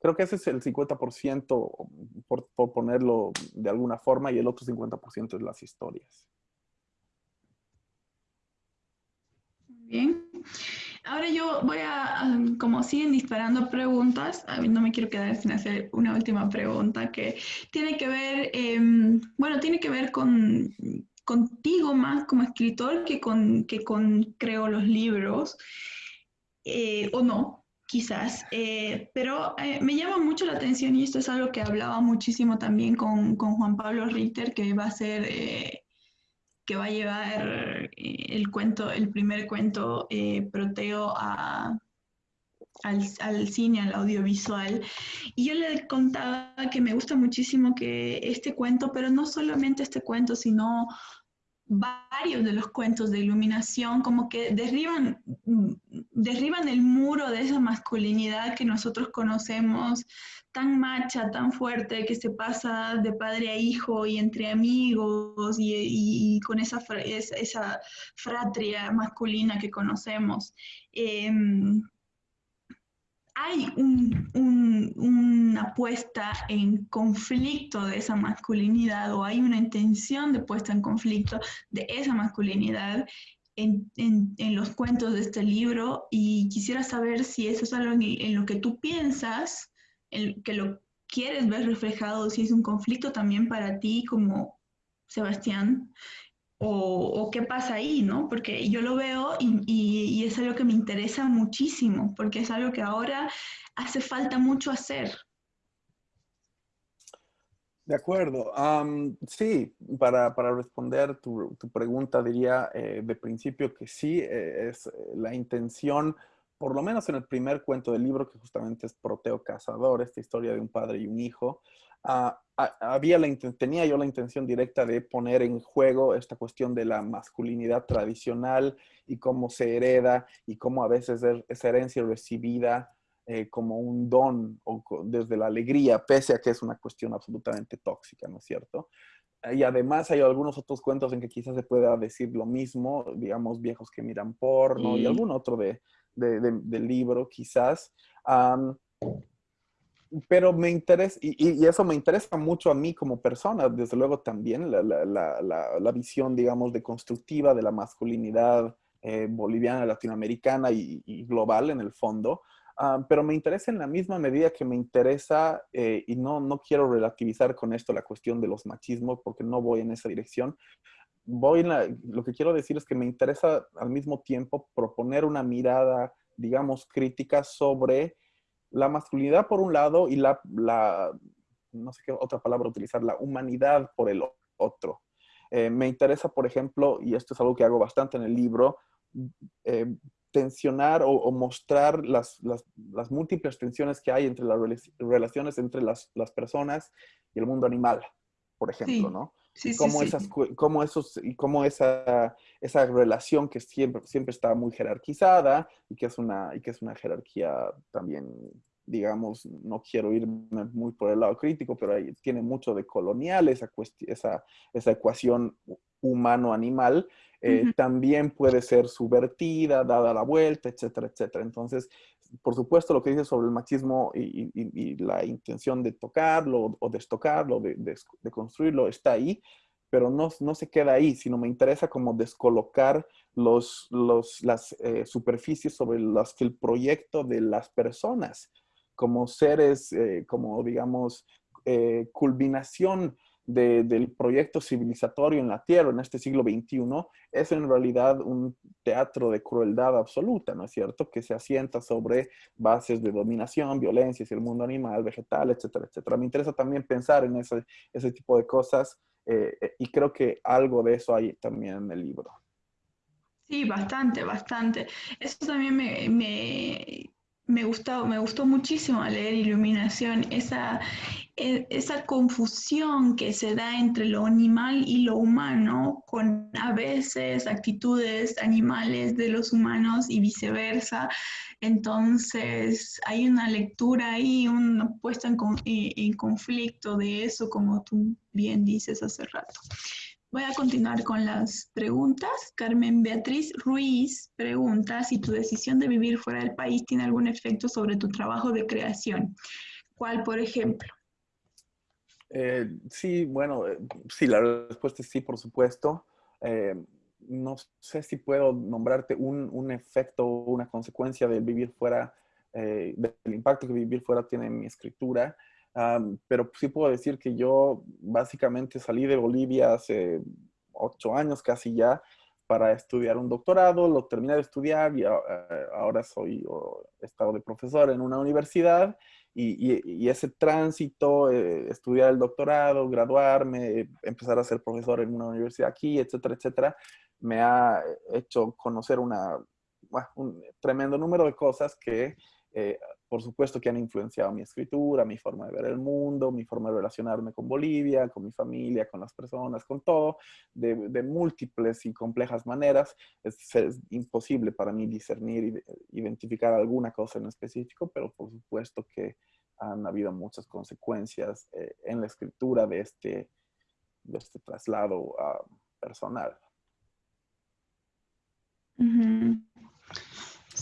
creo que ese es el 50%, por, por ponerlo de alguna forma, y el otro 50% es las historias. Bien. Ahora yo voy a, como siguen disparando preguntas, no me quiero quedar sin hacer una última pregunta que tiene que ver, em, bueno, tiene que ver con contigo más como escritor que con, que con creo los libros, eh, o no, quizás, eh, pero eh, me llama mucho la atención y esto es algo que hablaba muchísimo también con, con Juan Pablo Richter, que va a ser que va a llevar eh, el cuento, el primer cuento eh, Proteo a, al, cine, al audiovisual. Y yo le contaba que me gusta muchísimo que este cuento, pero no solamente este cuento, sino varios de los cuentos de iluminación como que derriban, derriban el muro de esa masculinidad que nosotros conocemos tan macha, tan fuerte, que se pasa de padre a hijo y entre amigos y, con esa, esa, fratria masculina que conocemos. Em, hay una puesta en conflicto de esa masculinidad o hay una intención de puesta en conflicto de esa masculinidad en, los cuentos de este libro y quisiera saber si eso es algo en lo que tú piensas que lo quieres ver reflejado, si es un conflicto también para ti como Sebastián, o, qué pasa ahí, ¿no? Porque yo lo veo y, es algo que me interesa muchísimo, porque es algo que ahora hace falta mucho hacer. De acuerdo. sí, para, para, responder tu, tu pregunta diría eh, de principio que sí, eh, es eh, la intención, por lo menos en el primer cuento del libro, que justamente es Proteo Cazador, esta historia de un padre y un hijo, Ah, había la, tenía yo la intención directa de poner en juego esta cuestión de la masculinidad tradicional y cómo se hereda y cómo a veces esa herencia recibida eh, como un don o desde la alegría, pese a que es una cuestión absolutamente tóxica, ¿no es cierto? Y además hay algunos otros cuentos en que quizás se pueda decir lo mismo, digamos, viejos que miran porno y algún otro de, del libro, quizás pero me interesa, y, eso me interesa mucho a mí como persona, desde luego también, la, la, la, la visión, digamos, de constructiva de la masculinidad eh, boliviana, latinoamericana y, global en el fondo. Ah, pero me interesa en la misma medida que me interesa, eh, y no, no quiero relativizar con esto la cuestión de los machismos, porque no voy en esa dirección. Voy lo que quiero decir es que me interesa al mismo tiempo proponer una mirada, digamos, crítica sobre la masculinidad por un lado y la, no sé qué otra palabra utilizar, la humanidad por el otro. Eh, me interesa, por ejemplo, y esto es algo que hago bastante en el libro, eh, tensionar o, mostrar las, múltiples tensiones que hay entre las relaciones entre las, personas y el mundo animal, por ejemplo, ¿no? Sí, y cómo, esas, cómo esos, y cómo esa, esa relación que siempre, siempre está muy jerarquizada y que, es una, y que es una jerarquía también, digamos, no quiero irme muy por el lado crítico, pero ahí tiene mucho de colonial esa, esa, esa ecuación humano-animal, eh, también puede ser subvertida, dada la vuelta, etcétera, etcétera. Entonces, por supuesto, lo que dice sobre el machismo y, la intención de tocarlo o destocarlo, de, construirlo, está ahí, pero no, no, se queda ahí, sino me interesa como descolocar los, los, las eh, superficies sobre las que el proyecto de las personas como seres, eh, como digamos, eh, culminación del proyecto civilizatorio en la Tierra en este siglo XXI es en realidad un teatro de crueldad absoluta, ¿no es cierto? Que se asienta sobre bases de dominación, violencia hacia el mundo animal, vegetal, etcétera, etcétera. Me interesa también pensar en ese, ese tipo de cosas eh, eh, y creo que algo de eso hay también en el libro. Sí, bastante, bastante. Eso también me, me me gustó, me gustó muchísimo leer Iluminación, esa, e, esa confusión que se da entre lo animal y lo humano, con a veces actitudes animales de los humanos y viceversa. Entonces, hay una lectura ahí, una puesta en, en conflicto de eso, como tú bien dices hace rato. Voy a continuar con las preguntas. Carmen Beatriz Ruiz pregunta si tu decisión de vivir fuera del país tiene algún efecto sobre tu trabajo de creación. ¿Cuál, por ejemplo? Eh, sí, bueno, eh, sí, la respuesta es sí, por supuesto. Eh, no sé si puedo nombrarte un, un efecto o una consecuencia del vivir fuera, del impacto que vivir fuera tiene en mi escritura pero sí puedo decir que yo básicamente salí de Bolivia hace ocho años casi ya para estudiar un doctorado, lo terminé de estudiar y eh, ahora soy he estado de profesor en una universidad y, ese tránsito, eh, estudiar el doctorado, graduarme, empezar a ser profesor en una universidad aquí, etcétera, etcétera, me ha hecho conocer una, un tremendo número de cosas que eh, por supuesto que han influenciado mi escritura, mi forma de ver el mundo, mi forma de relacionarme con Bolivia, con mi familia, con las personas, con todo, de, múltiples y complejas maneras. Es, imposible para mí discernir y identificar alguna cosa en específico, pero por supuesto que han habido muchas consecuencias eh, en la escritura de este, de este traslado ah, personal.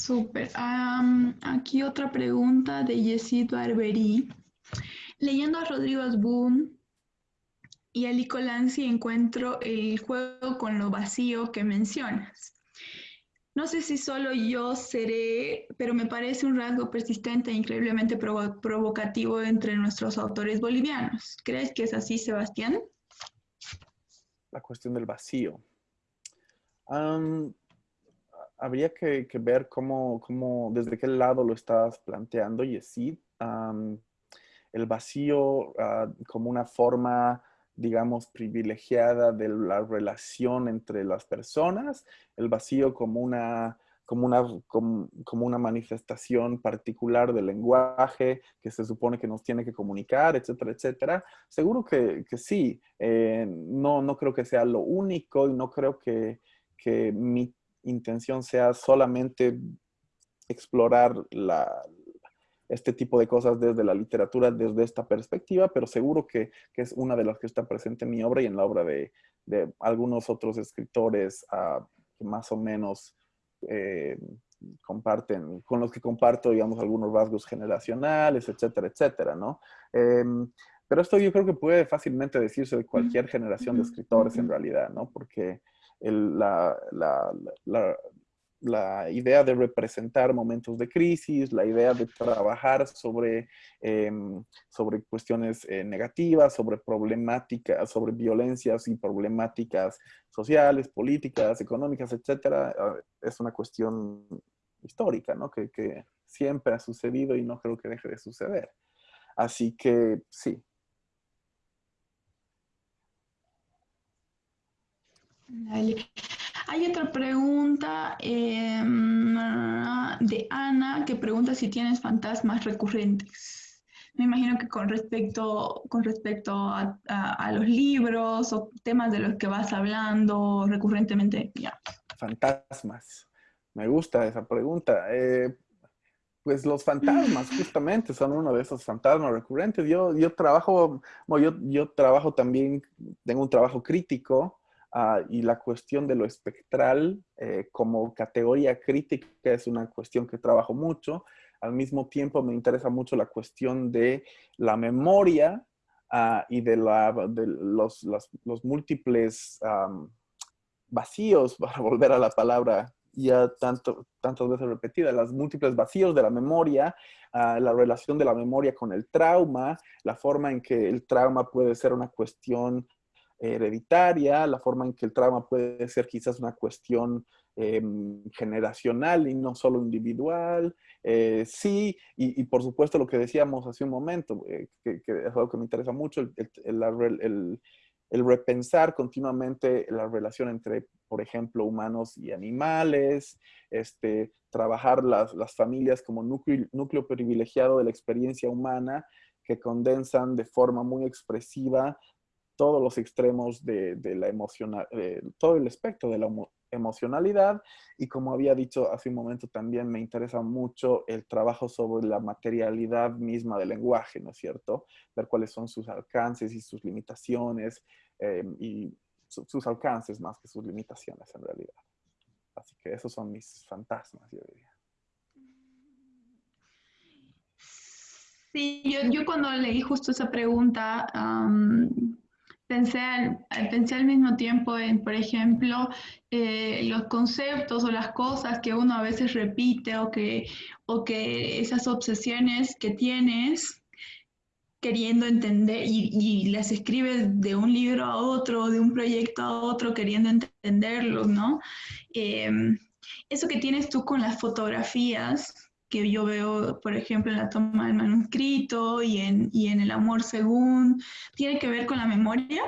Súper. aquí otra pregunta de Yesito Arberí. Leyendo a Rodrigo Asbun y a Lico encuentro el juego con lo vacío que mencionas. No sé si solo yo seré, pero me parece un rasgo persistente e increíblemente provocativo entre nuestros autores bolivianos. ¿Crees que es así, Sebastián? La cuestión del vacío. Habría que, ver cómo, cómo, desde qué lado lo estás planteando, y sí, el vacío ah, como una forma, digamos, privilegiada de la relación entre las personas, el vacío como una, como una, como, una manifestación particular del lenguaje que se supone que nos tiene que comunicar, etcétera, etcétera. Seguro que, que sí. Eh, no, no creo que sea lo único y no creo que, que mi intención sea solamente explorar la, este tipo de cosas desde la literatura, desde esta perspectiva, pero seguro que, que, es una de las que está presente en mi obra y en la obra de, de algunos otros escritores uh, que más o menos eh, comparten, con los que comparto, digamos, algunos rasgos generacionales, etcétera, etcétera, ¿no? Em, pero esto yo creo que puede fácilmente decirse de cualquier generación de escritores en realidad, ¿no? Porque la, la, idea de representar momentos de crisis, la idea de trabajar sobre, em, sobre cuestiones eh, negativas, sobre problemáticas, sobre violencias y problemáticas sociales, políticas, económicas, etcétera, ah, es una cuestión histórica, ¿no? Que, que siempre ha sucedido y no creo que deje de suceder. Así que sí, Hay otra pregunta em, de Ana que pregunta si tienes fantasmas recurrentes. Me imagino que con respecto, con respecto a, los libros o temas de los que vas hablando recurrentemente. Fantasmas. Me gusta esa pregunta. Eh, pues los fantasmas justamente son uno de esos fantasmas recurrentes. Yo, yo trabajo, yo, yo trabajo también, tengo un trabajo crítico Ah, y la cuestión de lo espectral eh, como categoría crítica es una cuestión que trabajo mucho. Al mismo tiempo me interesa mucho la cuestión de la memoria ah, y de, la, de los, los, múltiples vacíos, para volver a la palabra ya tanto, tantas veces repetida, las múltiples vacíos de la memoria, ah, la relación de la memoria con el trauma, la forma en que el trauma puede ser una cuestión hereditaria, la forma en que el trauma puede ser quizás una cuestión em, generacional y no solo individual. Eh, sí, y, por supuesto lo que decíamos hace un momento, eh, que, es algo que me interesa mucho, el, repensar continuamente la relación entre, por ejemplo, humanos y animales, este, trabajar las, familias como núcleo privilegiado de la experiencia humana que condensan de forma muy expresiva todos los extremos de, la emocional, todo el espectro de la emocionalidad. Y como había dicho hace un momento, también me interesa mucho el trabajo sobre la materialidad misma del lenguaje, ¿no es cierto? Ver cuáles son sus alcances y sus limitaciones, em, y sus alcances más que sus limitaciones en realidad. Así que esos son mis fantasmas, yo diría. Sí, yo, cuando leí justo esa pregunta, pensé al, mismo tiempo en, por ejemplo, eh, los conceptos o las cosas que uno a veces repite o que, o que esas obsesiones que tienes queriendo entender y, y, las escribes de un libro a otro, de un proyecto a otro, queriendo entenderlos, ¿no? Em, eso que tienes tú con las fotografías, que yo veo, por ejemplo, en la toma del manuscrito y en, y en el amor según, ¿tiene que ver con la memoria?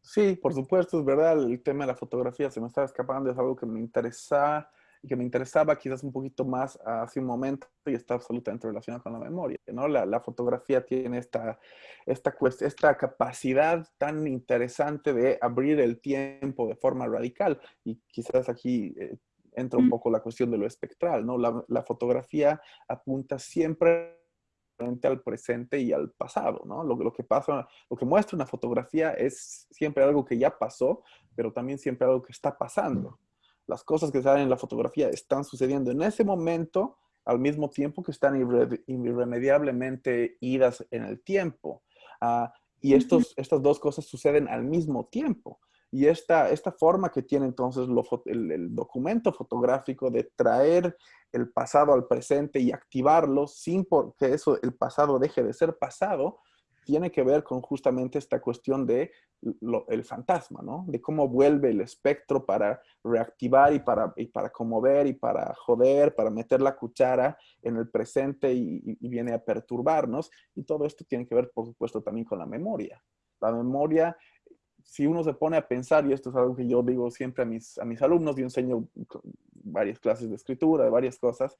Sí, por supuesto, es verdad, el tema de la fotografía se me estaba escapando, es algo que me interesa que me interesaba quizás un poquito más hace un momento y está absolutamente relacionado con la memoria. ¿no? La, la fotografía tiene esta, esta, esta capacidad tan interesante de abrir el tiempo de forma radical y quizás aquí eh, entra un poco la cuestión de lo espectral, ¿no? La, fotografía apunta siempre al presente y al pasado, ¿no? Lo, lo, que pasa, lo que muestra una fotografía es siempre algo que ya pasó, pero también siempre algo que está pasando. Las cosas que salen en la fotografía están sucediendo en ese momento al mismo tiempo que están irremediablemente idas en el tiempo. Ah, y estos, estas dos cosas suceden al mismo tiempo. Y esta, esta forma que tiene entonces el, documento fotográfico de traer el pasado al presente y activarlo sin que eso, el pasado deje de ser pasado, tiene que ver con justamente esta cuestión de el fantasma, ¿no? De cómo vuelve el espectro para reactivar y para, y para conmover y para joder, para meter la cuchara en el presente y, viene a perturbarnos. Y todo esto tiene que ver, por supuesto, también con la memoria. La memoria, si uno se pone a pensar, y esto es algo que yo digo siempre a mis, a mis alumnos, yo enseño varias clases de escritura, de varias cosas,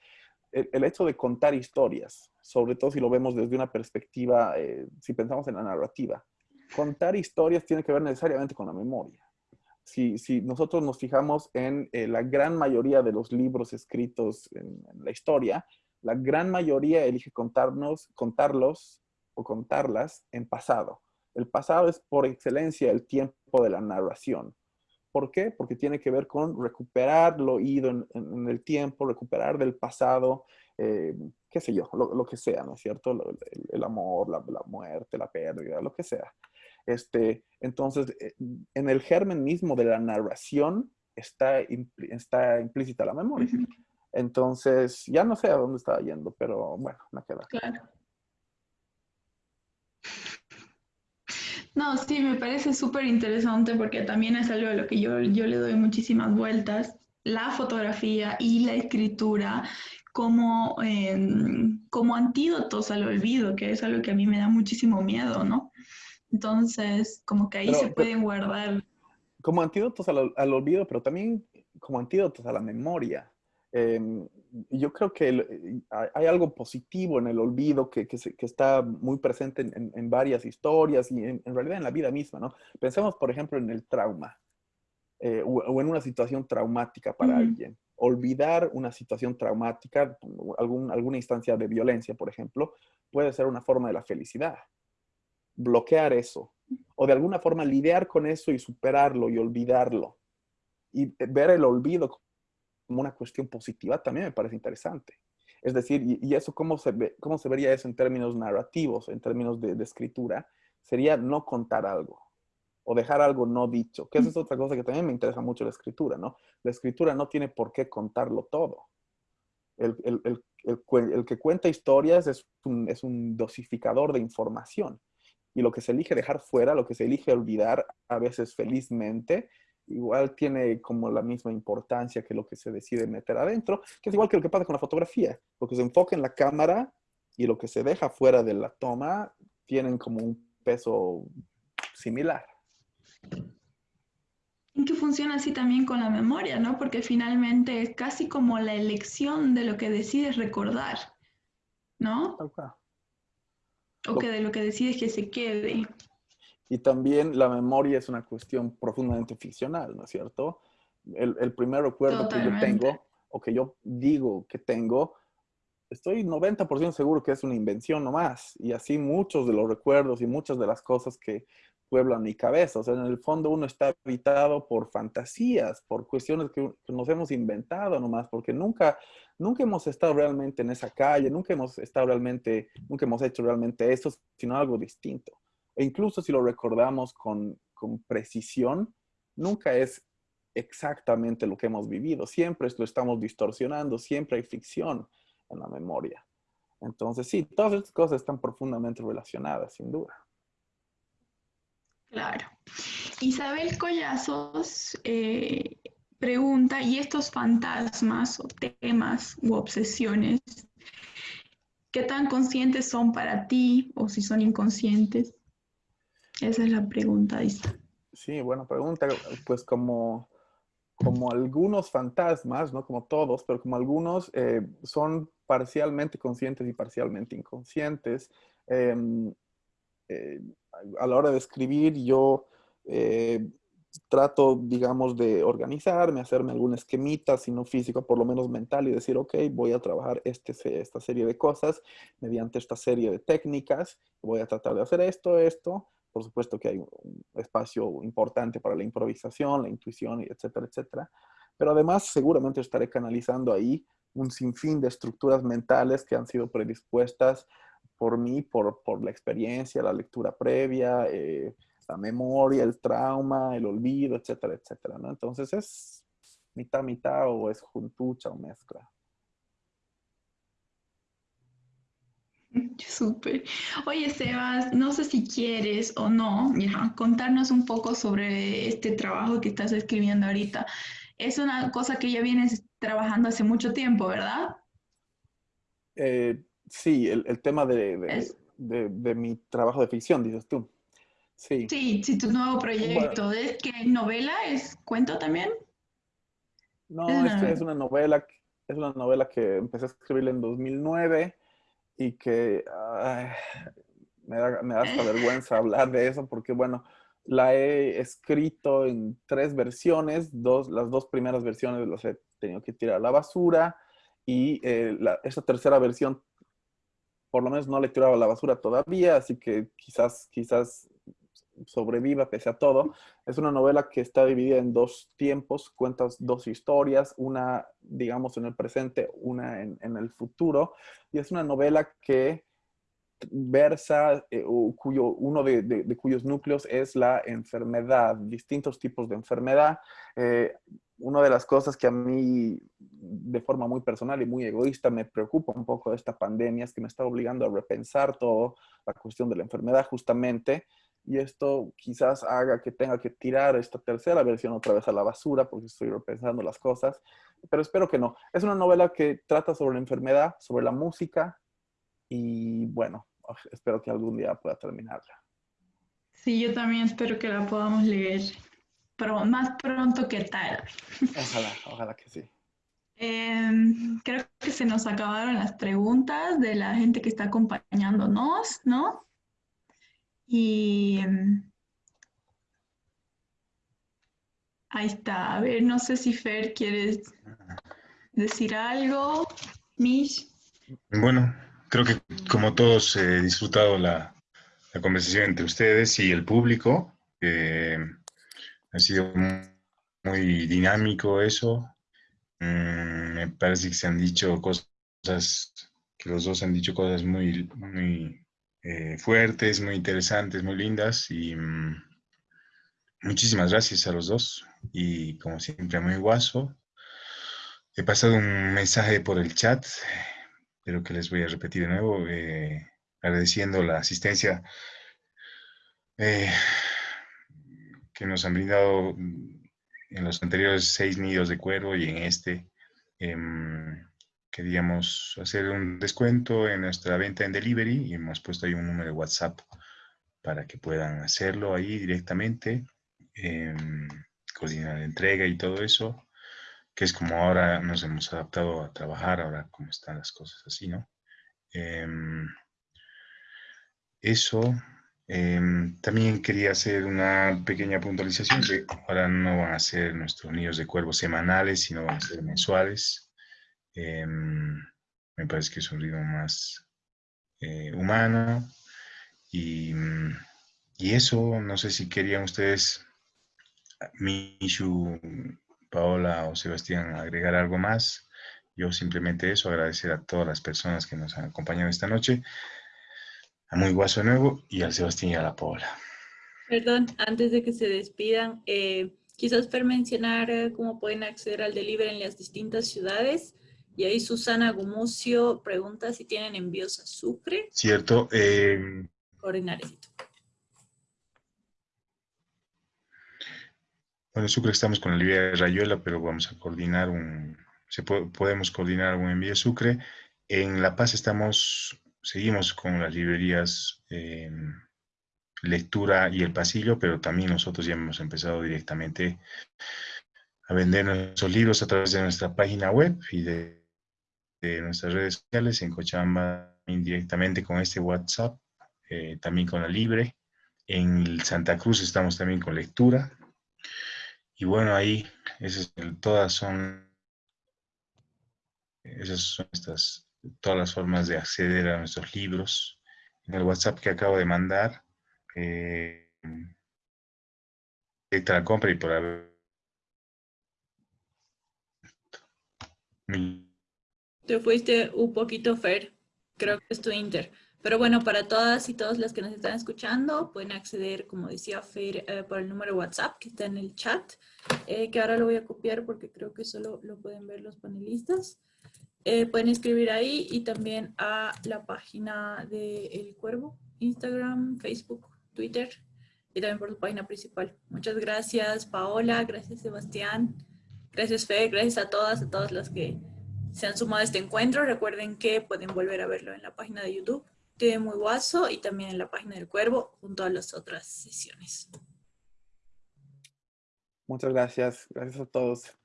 el, hecho de contar historias, sobre todo si lo vemos desde una perspectiva, eh, si pensamos en la narrativa, contar historias tiene que ver necesariamente con la memoria. Si, si nosotros nos fijamos en eh, la gran mayoría de los libros escritos en, la historia, la gran mayoría elige contarnos, contarlos o contarlas en pasado. El pasado es por excelencia el tiempo de la narración. ¿Por qué? Porque tiene que ver con recuperar lo oído en, el tiempo, recuperar del pasado, eh, qué sé yo, lo, que sea, ¿no es cierto? El, amor, la, muerte, la pérdida, lo que sea. Este, entonces, eh, en el germen mismo de la narración está, está implícita la memoria. Entonces, ya no sé a dónde estaba yendo, pero bueno, me queda. Claro. No, sí, me parece súper interesante porque también es algo a lo que yo, yo le doy muchísimas vueltas, la fotografía y la escritura como, em, como antídotos al olvido, que es algo que a mí me da muchísimo miedo, ¿no? Entonces, como que ahí se pueden guardar. Como antídotos al, al, olvido, pero también como antídotos a la memoria. Em, yo creo que eh, hay algo positivo en el olvido que, que, está muy presente en, en, varias historias y en, realidad en la vida misma, ¿no? Pensemos, por ejemplo, en el trauma eh, o, en una situación traumática para alguien. Olvidar una situación traumática, algún, alguna instancia de violencia, por ejemplo, puede ser una forma de la felicidad. Bloquear eso o de alguna forma lidiar con eso y superarlo y olvidarlo y ver el olvido como una cuestión positiva también me parece interesante. Es decir, y, eso, ¿cómo se, ve, ¿cómo se vería eso en términos narrativos, en términos de, escritura? Sería no contar algo o dejar algo no dicho, que esa es otra cosa que también me interesa mucho la escritura, ¿no? La escritura no tiene por qué contarlo todo. El, el, el, el que cuenta historias es un, es un, dosificador de información. Y lo que se elige dejar fuera, lo que se elige olvidar, a veces felizmente, igual tiene como la misma importancia que lo que se decide meter adentro, que es igual que lo que pasa con la fotografía. Lo que se enfoca en la cámara y lo que se deja fuera de la toma tienen como un peso similar. Y que funciona así también con la memoria, ¿no? Porque finalmente es casi como la elección de lo que decides recordar, ¿no? O que de lo que decides que se quede. Y también la memoria es una cuestión profundamente ficcional, ¿no es cierto? El, primer recuerdo que yo tengo, o que yo digo que tengo, estoy 90% seguro que es una invención nomás. Y así muchos de los recuerdos y muchas de las cosas que pueblan mi cabeza. O sea, en el fondo uno está habitado por fantasías, por cuestiones que, nos hemos inventado nomás, porque nunca, nunca hemos estado realmente en esa calle, nunca hemos estado realmente, nunca hemos hecho realmente eso, sino algo distinto. E incluso si lo recordamos con, precisión, nunca es exactamente lo que hemos vivido. Siempre lo estamos distorsionando, siempre hay ficción en la memoria. Entonces, sí, todas estas cosas están profundamente relacionadas, sin duda. Claro. Isabel Collazos eh, pregunta, ¿y estos fantasmas o temas u obsesiones, qué tan conscientes son para ti o si son inconscientes? Esa es la pregunta, Isa. Sí, buena pregunta. Pues como, como algunos fantasmas, no como todos, pero como algunos eh, son parcialmente conscientes y parcialmente inconscientes. Em, eh, a la hora de escribir yo eh, trato, digamos, de organizarme, hacerme algún esquemita, si no físico, por lo menos mental, y decir, ok, voy a trabajar este, esta serie de cosas mediante esta serie de técnicas, voy a tratar de hacer esto, esto, por supuesto que hay un espacio importante para la improvisación, la intuición, etcétera, etcétera. Pero además seguramente estaré canalizando ahí un sinfín de estructuras mentales que han sido predispuestas por mí, por, por la experiencia, la lectura previa, eh, la memoria, el trauma, el olvido, etcétera, etcétera. Entonces es mitad, mitad o es juntucha o mezcla. Súper. Oye, Sebas, no sé si quieres o no, ya, contarnos un poco sobre este trabajo que estás escribiendo ahorita. Es una cosa que ya vienes trabajando hace mucho tiempo, ¿verdad? Eh, sí, el, tema de, de, mi trabajo de ficción, dices tú. Sí. Sí, sí, tu nuevo proyecto. ¿Es que novela? ¿Es cuento también? No, es, es, una novela, es una novela que empecé a escribir en 2009 y que me, da, me da hasta vergüenza hablar de eso porque, bueno, la he escrito en tres versiones, dos, las dos primeras versiones las he tenido que tirar a la basura y eh, esa tercera versión por lo menos no le he tirado a la basura todavía, así que quizás, quizás sobreviva pese a todo. Es una novela que está dividida en dos tiempos, cuentas dos historias, una, digamos, en el presente, una en, el futuro. Y es una novela que versa, eh, cuyo, uno de, cuyos núcleos es la enfermedad, distintos tipos de enfermedad. Eh, una de las cosas que a mí, de forma muy personal y muy egoísta, me preocupa un poco de esta pandemia es que me está obligando a repensar todo la cuestión de la enfermedad justamente y esto quizás haga que tenga que tirar esta tercera versión otra vez a la basura porque estoy repensando las cosas, pero espero que no. Es una novela que trata sobre la enfermedad, sobre la música y bueno, espero que algún día pueda terminarla. Sí, yo también espero que la podamos leer, pero más pronto que tarde. Ojalá, ojalá que sí. Em, creo que se nos acabaron las preguntas de la gente que está acompañándonos, ¿no? Y em, ahí está. A ver, no sé si Fer quieres decir algo. Mish. Bueno, creo que como todos he disfrutado la, conversación entre ustedes y el público. ha sido muy, dinámico eso. Mm, me parece que se han dicho cosas, que los dos han dicho cosas muy eh, fuertes, muy interesantes, muy lindas y mm, muchísimas gracias a los dos y como siempre muy guaso. He pasado un mensaje por el chat, pero que les voy a repetir de nuevo, eh, agradeciendo la asistencia eh, que nos han brindado en los anteriores seis nidos de cuero y en este. Em, queríamos hacer un descuento en nuestra venta en delivery y hemos puesto ahí un número de WhatsApp para que puedan hacerlo ahí directamente, em, coordinar entrega y todo eso, que es como ahora nos hemos adaptado a trabajar, ahora como están las cosas así, ¿no? Em, eso. Em, también quería hacer una pequeña puntualización que ahora no van a ser nuestros nidos de cuervos semanales, sino van a ser mensuales. Em, me parece que es un ritmo más eh, humano. Y, y, eso, no sé si querían ustedes, Mishu, Paola o Sebastián, agregar algo más. Yo simplemente eso, agradecer a todas las personas que nos han acompañado esta noche, a Muy Guaso Nuevo y al Sebastián y a la Paola. Perdón, antes de que se despidan, eh, quizás per mencionar eh, cómo pueden acceder al delivery en las distintas ciudades. Y ahí Susana Gumucio pregunta si tienen envíos a Sucre. Cierto. Eh, Coordinar Bueno, Sucre estamos con la librería de Rayuela, pero vamos a coordinar un... Se podemos coordinar un envío a Sucre. En La Paz estamos, seguimos con las librerías em, Lectura y El Pasillo, pero también nosotros ya hemos empezado directamente a vender nuestros libros a través de nuestra página web y de de nuestras redes sociales, en Cochabamba indirectamente con este WhatsApp, eh, también con la Libre. En Santa Cruz estamos también con lectura. Y bueno, ahí esas, todas son, esas son estas, todas las formas de acceder a nuestros libros. En el WhatsApp que acabo de mandar, eh, directa la compra y por haber te fuiste un poquito Fer, creo que es tu Inter. Pero bueno, para todas y todos las que nos están escuchando, pueden acceder, como decía Fer, eh, por el número WhatsApp que está en el chat, eh, que ahora lo voy a copiar porque creo que solo lo pueden ver los panelistas. eh, pueden escribir ahí y también a la página de El Cuervo, Instagram, Facebook, Twitter y también por su página principal. Muchas gracias Paola, gracias Sebastián, gracias Fe, gracias a todas, a todas las que se han sumado a este encuentro. Recuerden que pueden volver a verlo en la página de YouTube de Muy Guaso y también en la página del Cuervo junto a las otras sesiones. Muchas gracias, gracias a todos.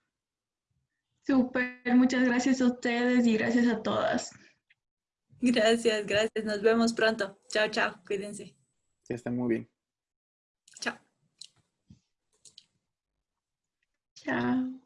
Súper, muchas gracias a ustedes y gracias a todas. Gracias, gracias. Nos vemos pronto. Chao, chao. Cuídense. Que estén muy bien. Chao. Chao.